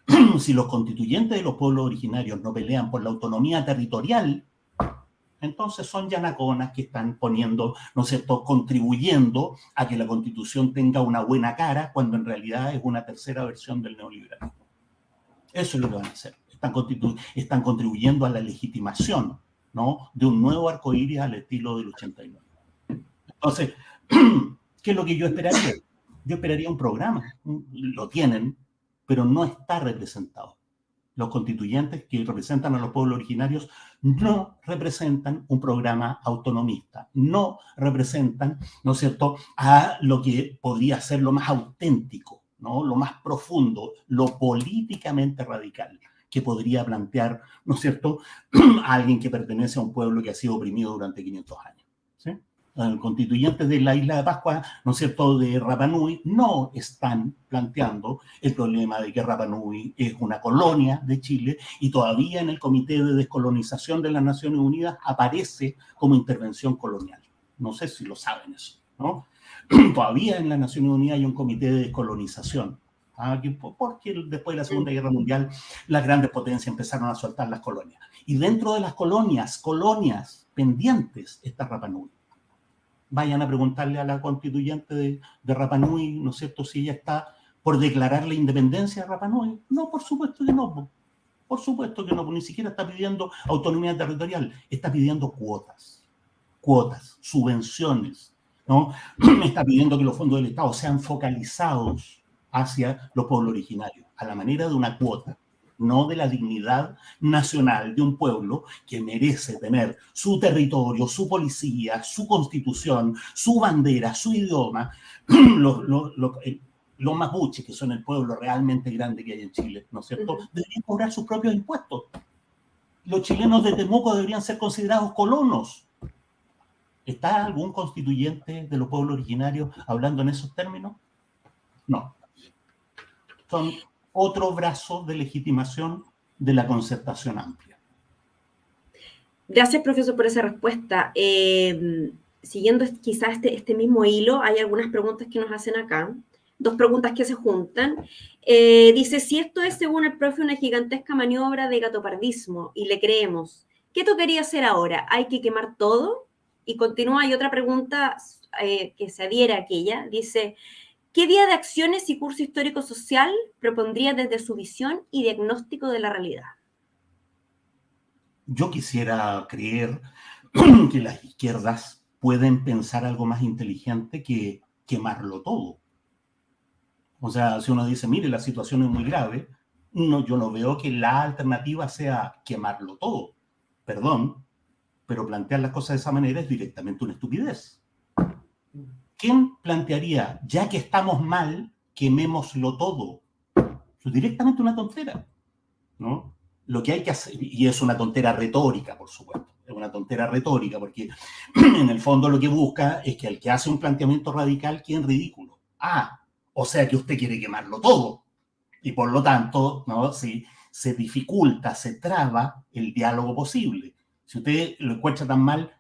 si los constituyentes de los pueblos originarios no pelean por la autonomía territorial, Entonces son yanaconas que están poniendo, ¿no es cierto?, contribuyendo a que la constitución tenga una buena cara cuando en realidad es una tercera versión del neoliberalismo. Eso es lo que van a hacer. Están, contribuyendo a la legitimación ¿no? de un nuevo arcoíris al estilo del 89. Entonces, ¿qué es lo que yo esperaría? Yo esperaría un programa. Lo tienen, pero no está representado los constituyentes que representan a los pueblos originarios no representan un programa autonomista, no representan, ¿no es cierto?, a lo que podría ser lo más auténtico, ¿no?, lo más profundo, lo políticamente radical que podría plantear, ¿no es cierto?, a alguien que pertenece a un pueblo que ha sido oprimido durante 500 años. ¿sí? constituyentes de la isla de Pascua, ¿no es cierto?, de Rapanui, no están planteando el problema de que Rapanui es una colonia de Chile y todavía en el Comité de Descolonización de las Naciones Unidas aparece como intervención colonial. No sé si lo saben eso, ¿no? todavía en las Naciones Unidas hay un comité de descolonización. Porque después de la Segunda Guerra Mundial las grandes potencias empezaron a soltar las colonias. Y dentro de las colonias, colonias pendientes está Rapanui vayan a preguntarle a la constituyente de, de Rapa Nui, ¿no es cierto?, si ella está por declarar la independencia de Rapa Nui. No, por supuesto que no. Por supuesto que no, ni siquiera está pidiendo autonomía territorial, está pidiendo cuotas, cuotas, subvenciones, ¿no? Está pidiendo que los fondos del Estado sean focalizados hacia los pueblos originarios, a la manera de una cuota no de la dignidad nacional de un pueblo que merece tener su territorio, su policía, su constitución, su bandera, su idioma, los, los, los, mapuches, que son el pueblo realmente grande que hay en Chile, ¿no es cierto?, deberían cobrar sus propios impuestos. Los chilenos de Temuco deberían ser considerados colonos. ¿Está algún constituyente de los pueblos originarios hablando en esos términos? No. Son otro brazo de legitimación de la concertación amplia. Gracias, profesor, por esa respuesta. Eh, siguiendo quizás este, este, mismo hilo, hay algunas preguntas que nos hacen acá, dos preguntas que se juntan. Eh, dice, si esto es, según el profe, una gigantesca maniobra de gatopardismo y le creemos, ¿qué tocaría hacer ahora? ¿Hay que quemar todo? Y continúa, hay otra pregunta eh, que se adhiera a aquella, dice, ¿Qué vía de acciones y curso histórico-social propondría desde su visión y diagnóstico de la realidad? Yo quisiera creer que las izquierdas pueden pensar algo más inteligente que quemarlo todo. O sea, si uno dice, mire, la situación es muy grave, no, yo no veo que la alternativa sea quemarlo todo. Perdón, pero plantear las cosas de esa manera es directamente una estupidez. ¿Quién plantearía, ya que estamos mal, quemémoslo todo? Es directamente una tontera, ¿no? Lo que hay que hacer, y es una tontera retórica, por supuesto, es una tontera retórica, porque en el fondo lo que busca es que el que hace un planteamiento radical quede ridículo. Ah, o sea que usted quiere quemarlo todo. Y por lo tanto, ¿no? Se dificulta, se traba el diálogo posible. Si usted lo encuentra tan mal,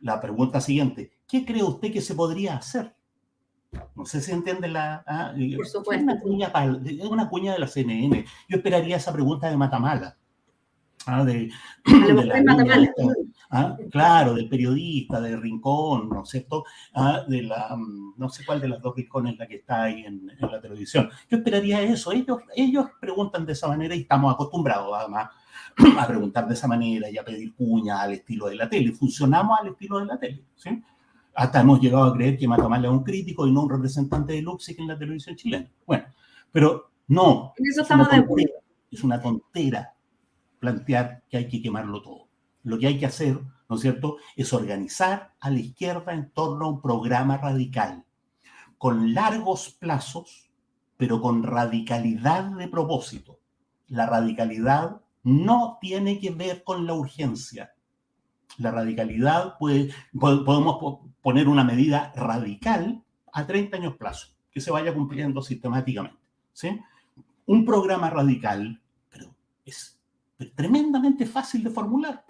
la pregunta siguiente, ¿qué cree usted que se podría hacer? No sé si entiende la... Ah, Por supuesto. Es una, cuña, de la CNN. Yo esperaría esa pregunta de Matamala. Ah, de, Matamala. Ah, claro, del periodista, de Rincón, ¿no es cierto? Ah, de la, mm, no sé cuál de las dos rincones la que está ahí en, en, la televisión. Yo esperaría eso. Ellos, ellos preguntan de esa manera y estamos acostumbrados además a preguntar de esa manera y a pedir cuña al estilo de la tele. Funcionamos al estilo de la tele, ¿sí? Hasta hemos llegado a creer que Matamala es un crítico y no un representante de Luxic en la televisión chilena. Bueno, pero no. eso estamos de acuerdo. Es una tontera plantear que hay que quemarlo todo. Lo que hay que hacer, ¿no es cierto?, es organizar a la izquierda en torno a un programa radical, con largos plazos, pero con radicalidad de propósito. La radicalidad no tiene que ver con la urgencia. La radicalidad puede, podemos poner una medida radical a 30 años plazo, que se vaya cumpliendo sistemáticamente. ¿sí? Un programa radical, pero es tremendamente fácil de formular.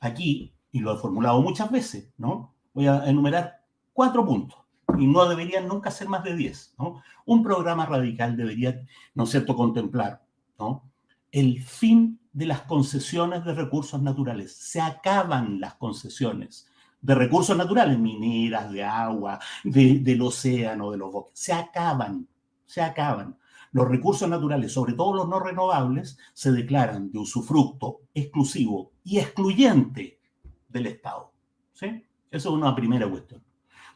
Aquí, y lo he formulado muchas veces, ¿no? Voy a enumerar cuatro puntos y no deberían nunca ser más de 10. ¿no? Un programa radical debería, ¿no es cierto?, contemplar ¿no? el fin de las concesiones de recursos naturales. Se acaban las concesiones de recursos naturales, mineras, de agua, del océano, de los bosques. Se acaban, se acaban. Los recursos naturales, sobre todo los no renovables, se declaran de usufructo exclusivo y excluyente del Estado. ¿sí? Eso es una primera cuestión.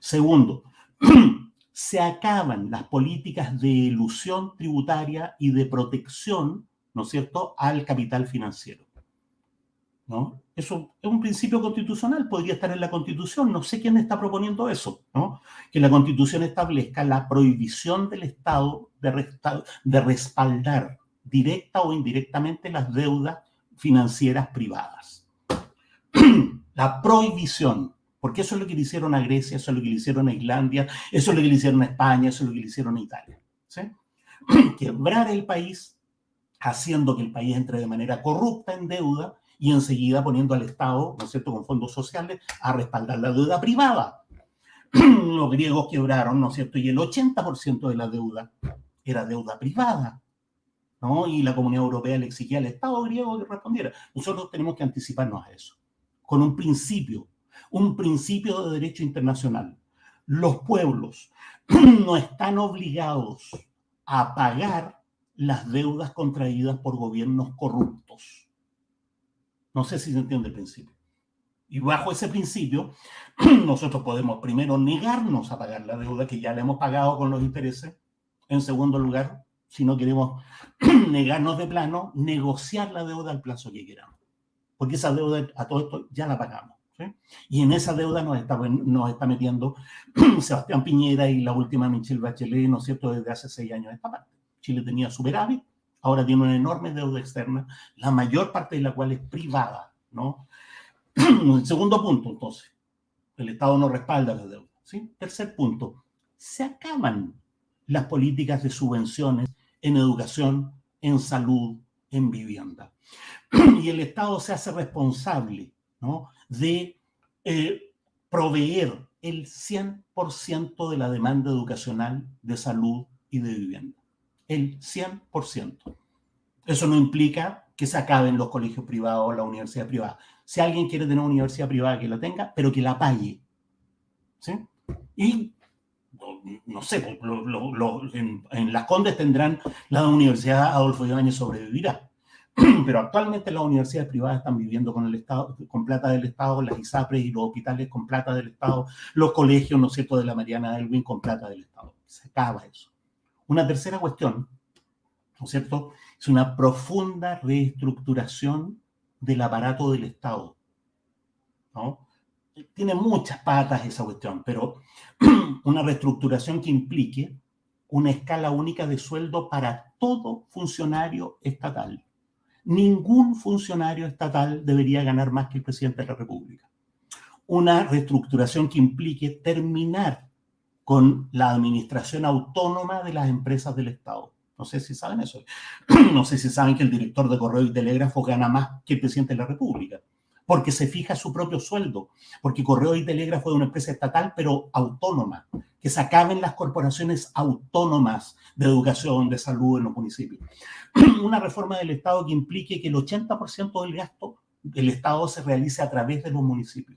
Segundo, se acaban las políticas de ilusión tributaria y de protección, ¿no es cierto?, al capital financiero. ¿no? Eso es un principio constitucional, podría estar en la Constitución, no sé quién está proponiendo eso, ¿no? Que la Constitución establezca la prohibición del Estado de, de respaldar directa o indirectamente las deudas financieras privadas. la prohibición, porque eso es lo que le hicieron a Grecia, eso es lo que le hicieron a Islandia, eso es lo que le hicieron a España, eso es lo que le hicieron a Italia. Quebrar el país, haciendo que el país entre de manera corrupta en deuda y enseguida poniendo al Estado, ¿no es cierto?, con fondos sociales a respaldar la deuda privada. Los griegos quebraron, ¿no es cierto?, y el 80% de la deuda era deuda privada. ¿no? Y la Comunidad Europea le exigía al Estado griego que respondiera. Nosotros tenemos que anticiparnos a eso, con un principio, un principio de derecho internacional. Los pueblos no están obligados a pagar las deudas contraídas por gobiernos corruptos. No sé si se entiende el principio. Y bajo ese principio, nosotros podemos primero negarnos a pagar la deuda que ya le hemos pagado con los intereses. En segundo lugar, si no queremos negarnos de plano, negociar la deuda al plazo que queramos. Porque esa deuda, a todo esto, ya la pagamos. Y en esa deuda nos está, metiendo Sebastián Piñera y la última Michelle Bachelet, ¿no es cierto?, desde hace seis años esta parte. Chile tenía superávit, ahora tiene una enorme deuda externa, la mayor parte de la cual es privada, ¿no? Segundo punto, entonces, el Estado no respalda la deuda, ¿sí? Tercer punto, se acaban las políticas de subvenciones en educación, en salud, en vivienda. Y el Estado se hace responsable, ¿no? De eh, proveer el 100% de la demanda educacional, de salud y de vivienda el 100%. Eso no implica que se acaben los colegios privados o la universidad privada. Si alguien quiere tener una universidad privada, que la tenga, pero que la pague. ¿Sí? Y, no sé, pues, en, Las Condes tendrán la Universidad Adolfo Ibáñez sobrevivirá. Pero actualmente las universidades privadas están viviendo con el Estado, con plata del Estado, las ISAPRES y los hospitales con plata del Estado, los colegios, ¿no es cierto?, de la Mariana Elwin con plata del Estado. Se acaba eso. Una tercera cuestión, ¿no es cierto?, es una profunda reestructuración del aparato del Estado. ¿no? Tiene muchas patas esa cuestión, pero una reestructuración que implique una escala única de sueldo para todo funcionario estatal. Ningún funcionario estatal debería ganar más que el presidente de la República. Una reestructuración que implique terminar con la administración autónoma de las empresas del Estado. No sé si saben eso. No sé si saben que el director de Correo y Telégrafo gana más que el presidente de la República, porque se fija su propio sueldo, porque Correo y Telégrafo es una empresa estatal, pero autónoma, que se acaben las corporaciones autónomas de educación, de salud en los municipios. Una reforma del Estado que implique que el 80% del gasto del Estado se realice a través de los municipios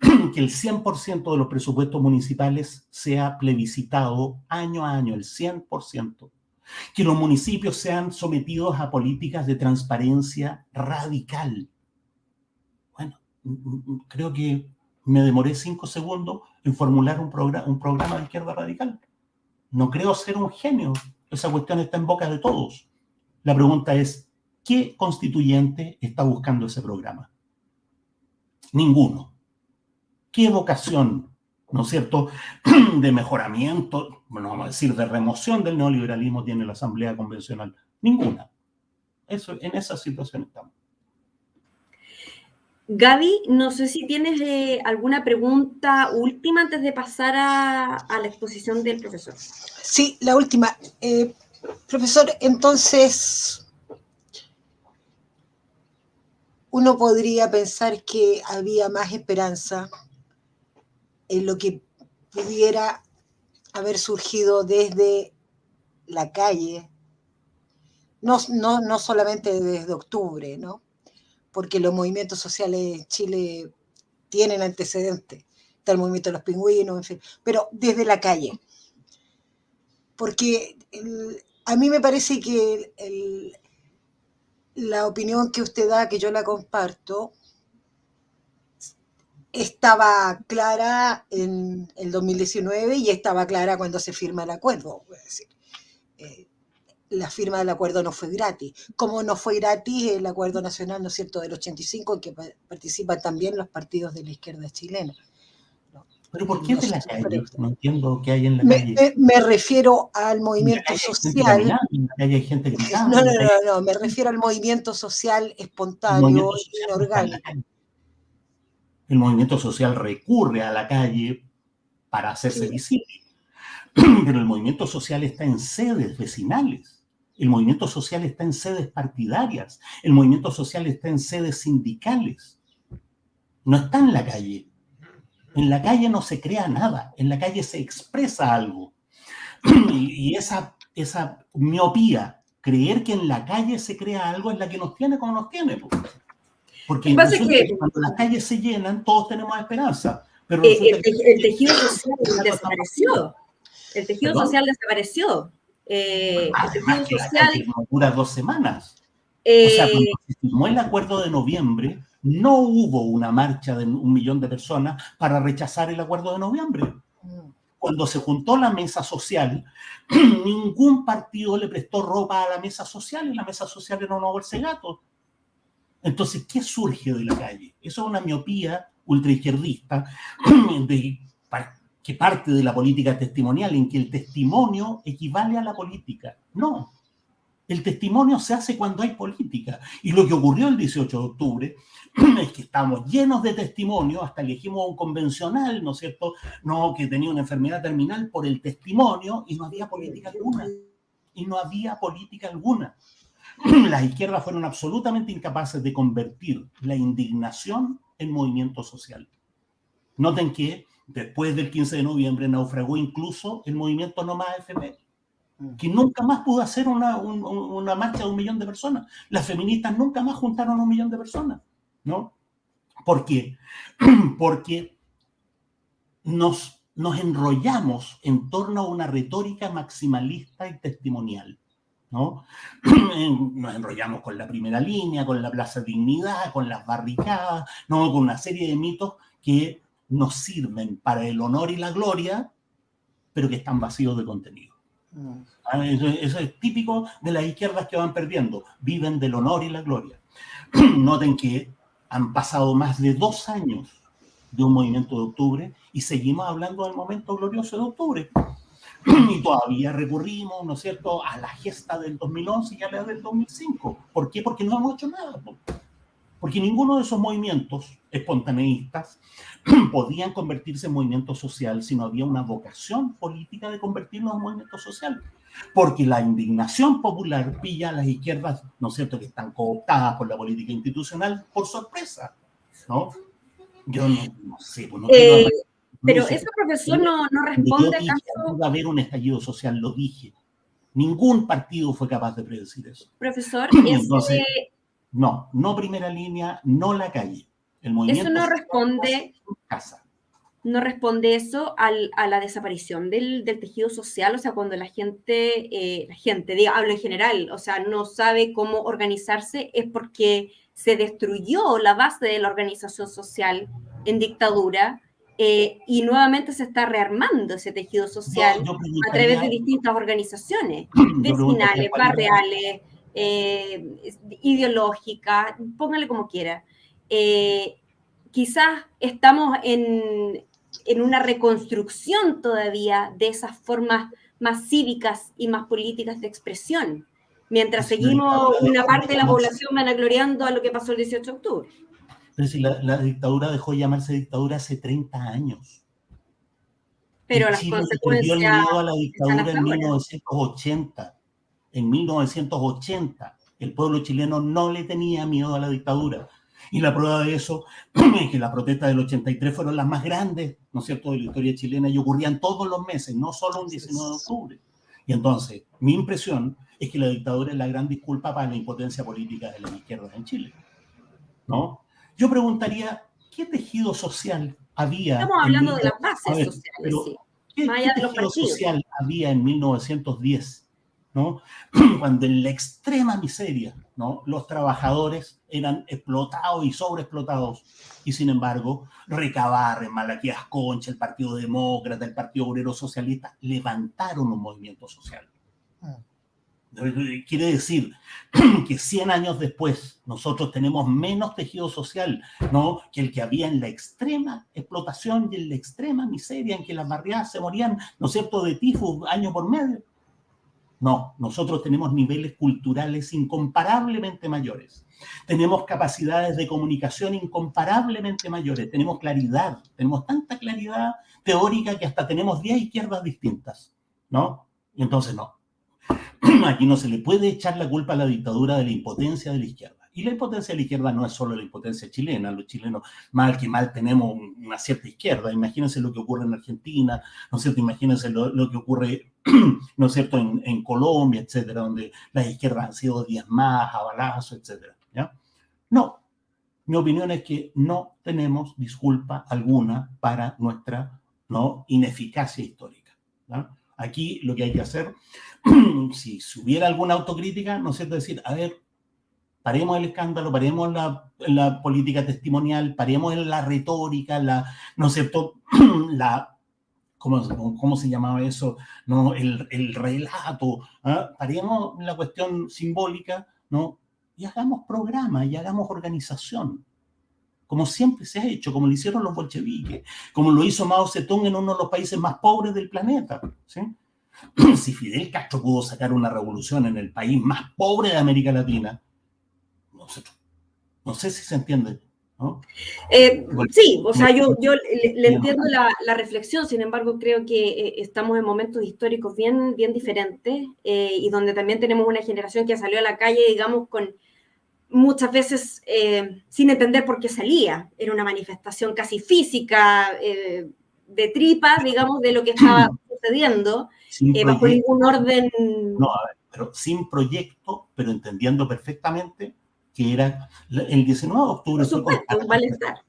que el 100% de los presupuestos municipales sea plebiscitado año a año, el 100%. Que los municipios sean sometidos a políticas de transparencia radical. Bueno, creo que me demoré cinco segundos en formular un, un programa de izquierda radical. No creo ser un genio. Esa cuestión está en boca de todos. La pregunta es, ¿qué constituyente está buscando ese programa? Ninguno qué vocación, ¿no es cierto?, de mejoramiento, bueno, vamos a decir, de remoción del neoliberalismo tiene la Asamblea Convencional. Ninguna. Eso, en esa situación estamos. Gaby, no sé si tienes eh, alguna pregunta última antes de pasar a, la exposición del profesor. Sí, la última. Eh, profesor, entonces, uno podría pensar que había más esperanza en lo que pudiera haber surgido desde la calle, no, no, no solamente desde octubre, ¿no? porque los movimientos sociales en Chile tienen antecedentes. Está el movimiento de los pingüinos, en fin, pero desde la calle. Porque a mí me parece que la opinión que usted da, que yo la comparto, estaba clara en el 2019 y estaba clara cuando se firma el acuerdo. Es decir, eh, la firma del acuerdo no fue gratis, como no fue gratis el acuerdo nacional, ¿no es cierto?, del 85, en que participan también los partidos de la izquierda chilena. ¿Pero por qué de la calle? No entiendo qué hay en la calle. Me, refiero al movimiento social. hay gente no, no, no, no, me refiero al movimiento social espontáneo y inorgánico. El movimiento social recurre a la calle para hacerse visible. Pero el movimiento social está en sedes vecinales. El movimiento social está en sedes partidarias, el movimiento social está en sedes sindicales, no está en la calle. En la calle no se crea nada, en la calle se expresa algo. Y, esa, esa miopía, creer que en la calle se crea algo es la que nos tiene como nos tiene. Porque cuando las calles se llenan, todos tenemos esperanza. Pero eh, el, tejido social desapareció. El tejido social desapareció. Eh, social... dura dos semanas. o sea, cuando eh, se firmó el acuerdo de noviembre, no hubo una marcha de un millón de personas para rechazar el acuerdo de noviembre. Cuando se juntó la mesa social, ningún partido le prestó ropa a la mesa social y la mesa social era una bolsa de gato. Entonces, ¿qué surge de la calle? Eso es una miopía ultraizquierdista de que parte de la política testimonial, en que el testimonio equivale a la política. No, el testimonio se hace cuando hay política. Y lo que ocurrió el 18 de octubre es que estamos llenos de testimonio, hasta elegimos a un convencional, ¿no es cierto?, no, que tenía una enfermedad terminal por el testimonio y no había política alguna. Y no había política alguna. Las izquierdas fueron absolutamente incapaces de convertir la indignación en movimiento social. Noten que después del 15 de noviembre naufragó incluso el movimiento No Más FP, mm. que nunca más pudo hacer una, una, marcha de un millón de personas. Las feministas nunca más juntaron a un millón de personas, ¿no? ¿Por qué? Porque nos, nos enrollamos en torno a una retórica maximalista y testimonial. ¿No? Nos enrollamos con la primera línea, con la Plaza Dignidad, con las barricadas, ¿no? con una serie de mitos que nos sirven para el honor y la gloria, pero que están vacíos de contenido. Mm. Ah, eso, es típico de las izquierdas que van perdiendo, viven del honor y la gloria. Noten que han pasado más de dos años de un movimiento de octubre y seguimos hablando del momento glorioso de octubre. Y todavía recurrimos, ¿no es cierto?, a la gesta del 2011 y a la del 2005. ¿Por qué? Porque no hemos hecho nada. Porque ninguno de esos movimientos espontaneístas podían convertirse en movimiento social si no había una vocación política de convertirlos en movimiento social. Porque la indignación popular pilla a las izquierdas, ¿no es cierto?, que están cooptadas por la política institucional por sorpresa, ¿no? Yo no, sé, pues no eh, Pero ese profesor no, no responde acaso... Va a haber un estallido social, lo dije. Ningún partido fue capaz de predecir eso. Profesor, Entonces, no, no primera línea, no la calle. El movimiento eso no responde, casa. no responde eso a la desaparición del, tejido social, o sea, cuando la gente, eh, la gente, diga, hablo en general, o sea, no sabe cómo organizarse, es porque se destruyó la base de la organización social en dictadura eh, y nuevamente se está rearmando ese tejido social a través de distintas organizaciones vecinales, barriales, eh, ideológica, póngale como quiera. Eh, quizás estamos en, una reconstrucción todavía de esas formas más cívicas y más políticas de expresión, mientras seguimos una parte de la población vanagloriando a lo que pasó el 18 de octubre. Pero si la, dictadura dejó de llamarse dictadura hace 30 años. Pero las consecuencias... el miedo a la dictadura en 1980 en 1980 el pueblo chileno no le tenía miedo a la dictadura. Y la prueba de eso es que las protestas del 83 fueron las más grandes, ¿no es cierto?, de la historia chilena y ocurrían todos los meses, no solo un 19 de octubre. Y entonces, mi impresión es que la dictadura es la gran disculpa para la impotencia política de las izquierdas en Chile. ¿No? Yo preguntaría, ¿qué tejido social había? Estamos hablando de las bases sociales, sí. ¿Qué, tejido social había en 1910? ¿no? Cuando en la extrema miseria, ¿no? Los trabajadores eran explotados y sobreexplotados. Y sin embargo, Recabarre, Malaquías Concha, el Partido Demócrata, el Partido Obrero Socialista, levantaron un movimiento social. Quiere decir que 100 años después nosotros tenemos menos tejido social ¿no? que el que había en la extrema explotación y en la extrema miseria en que las barriadas se morían, ¿no es cierto?, de tifus año por medio. No, nosotros tenemos niveles culturales incomparablemente mayores. Tenemos capacidades de comunicación incomparablemente mayores. Tenemos claridad, tenemos tanta claridad teórica que hasta tenemos 10 izquierdas distintas, ¿no? Y entonces no, aquí no se le puede echar la culpa a la dictadura de la impotencia de la izquierda. Y la impotencia de la izquierda no es solo la impotencia chilena, los chilenos mal que mal tenemos una cierta izquierda. Imagínense lo que ocurre en Argentina, ¿no es cierto? Imagínense lo, que ocurre, ¿no es cierto?, en, Colombia, etcétera, donde las izquierdas han sido diezmadas, a balazo, etcétera. ¿ya? No, mi opinión es que no tenemos disculpa alguna para nuestra ¿no? ineficacia histórica. ¿ya? Aquí lo que hay que hacer, si hubiera alguna autocrítica, ¿no es cierto? Decir, a ver, paremos el escándalo, paremos la, la política testimonial, paremos la retórica, la, ¿no es cierto? La, ¿cómo, cómo se llamaba eso? ¿No? El, el relato, ¿ah? paremos la cuestión simbólica, ¿no? Y hagamos programa y hagamos organización como siempre se ha hecho, como lo hicieron los bolcheviques, como lo hizo Mao Zedong en uno de los países más pobres del planeta. Si Fidel Castro pudo sacar una revolución en el país más pobre de América Latina, no sé, no sé si se entiende. Eh, sí, o sea, yo, yo le, entiendo la, reflexión, sin embargo, creo que eh, estamos en momentos históricos bien, bien diferentes eh, y donde también tenemos una generación que salió a la calle, digamos, con muchas veces eh, sin entender por qué salía. Era una manifestación casi física, eh, de tripas, digamos, de lo que estaba sucediendo, eh, bajo ningún orden. No, pero sin proyecto, pero entendiendo perfectamente que era el 19 de octubre. Por supuesto, fue contra,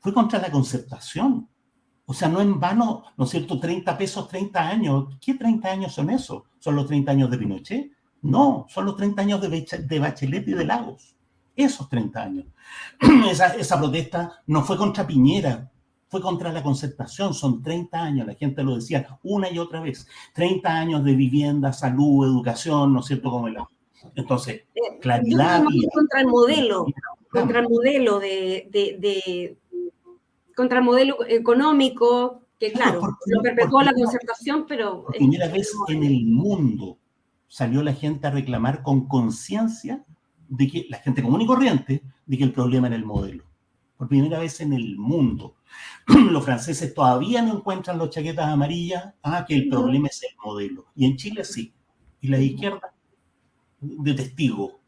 fue contra la concertación. O sea, no en vano, ¿no es cierto? 30 pesos, 30 años. ¿Qué 30 años son eso? ¿Son los 30 años de Pinochet? No, son los 30 años de, Bachelet y de Lagos. Esos 30 años. Esa, protesta no fue contra Piñera, fue contra la concertación. Son 30 años, la gente lo decía una y otra vez. 30 años de vivienda, salud, educación, ¿no es cierto? Como el Entonces, eh, claridad. contra el modelo, contra el modelo de, contra el modelo económico, que claro, lo perpetuó la concertación, pero... Por primera vez en el mundo salió la gente a reclamar con conciencia de que la gente común y corriente, de que el problema era el modelo. Por primera vez en el mundo. Los franceses todavía no encuentran los chaquetas amarillas, ah, que el problema es el modelo. Y en Chile sí. Y la izquierda, de testigo.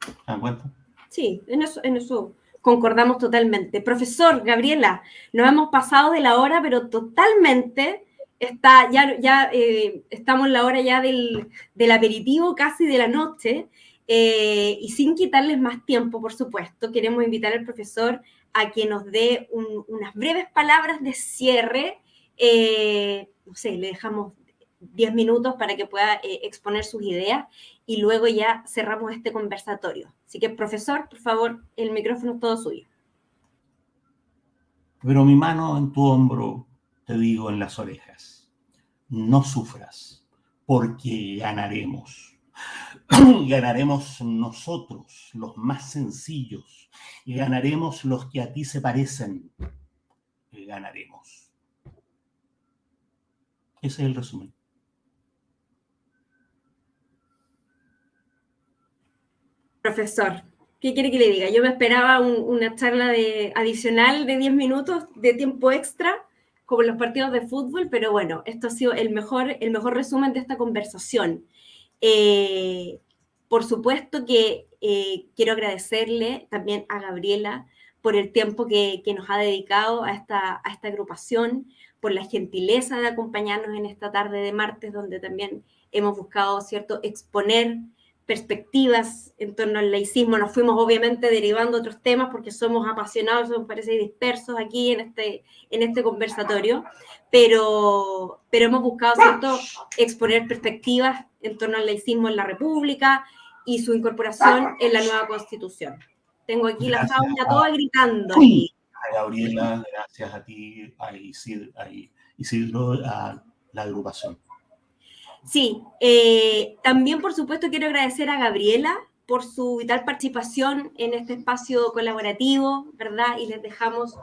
¿Se dan cuenta? Sí, en eso, en eso concordamos totalmente. Profesor, Gabriela, nos hemos pasado de la hora, pero totalmente está, ya, eh, estamos en la hora ya del, aperitivo casi de la noche, eh, y sin quitarles más tiempo, por supuesto, queremos invitar al profesor a que nos dé unas breves palabras de cierre. Eh, no sé, le dejamos 10 minutos para que pueda exponer sus ideas y luego ya cerramos este conversatorio. Así que, profesor, por favor, el micrófono es todo suyo. Pero mi mano en tu hombro, te digo en las orejas, no sufras, porque ganaremos. ganaremos nosotros, los más sencillos, y ganaremos los que a ti se parecen. Ganaremos. Ese es el resumen. Profesor, ¿qué quiere que le diga? Yo me esperaba una charla de, adicional de 10 minutos de tiempo extra como los partidos de fútbol, pero bueno, esto ha sido el mejor, el mejor resumen de esta conversación. Eh, por supuesto que eh, quiero agradecerle también a Gabriela por el tiempo que, nos ha dedicado a esta, a esta agrupación, por la gentileza de acompañarnos en esta tarde de martes, donde también hemos buscado, ¿cierto?, exponer perspectivas en torno al laicismo. Nos fuimos obviamente derivando otros temas porque somos apasionados, somos parece dispersos aquí en este, en este conversatorio, pero, pero hemos buscado ¿cierto? exponer perspectivas en torno al laicismo en la República y su incorporación en la nueva Constitución. Tengo aquí la fauna toda gritando. A Gabriela, gracias a ti, a Isidro, a, Isidro, a la agrupación. Sí, eh, también por supuesto quiero agradecer a Gabriela por su vital participación en este espacio colaborativo, ¿verdad? Y les dejamos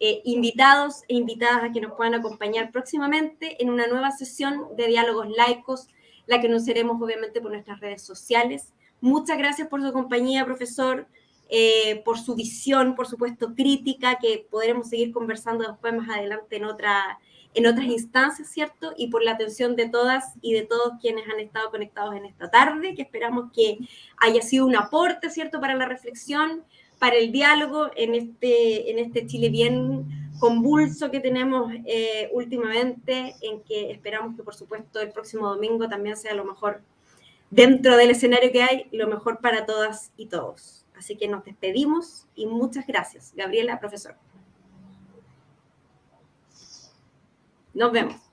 eh, invitados e invitadas a que nos puedan acompañar próximamente en una nueva sesión de diálogos laicos, la que nos seremos obviamente por nuestras redes sociales. Muchas gracias por su compañía, profesor, eh, por su visión, por supuesto, crítica, que podremos seguir conversando después más adelante en otra en otras instancias, ¿cierto? Y por la atención de todas y de todos quienes han estado conectados en esta tarde, que esperamos que haya sido un aporte, ¿cierto?, para la reflexión, para el diálogo en este, en este Chile bien convulso que tenemos eh, últimamente, en que esperamos que, por supuesto, el próximo domingo también sea lo mejor dentro del escenario que hay, lo mejor para todas y todos. Así que nos despedimos y muchas gracias. Gabriela, profesor. Nos vemos.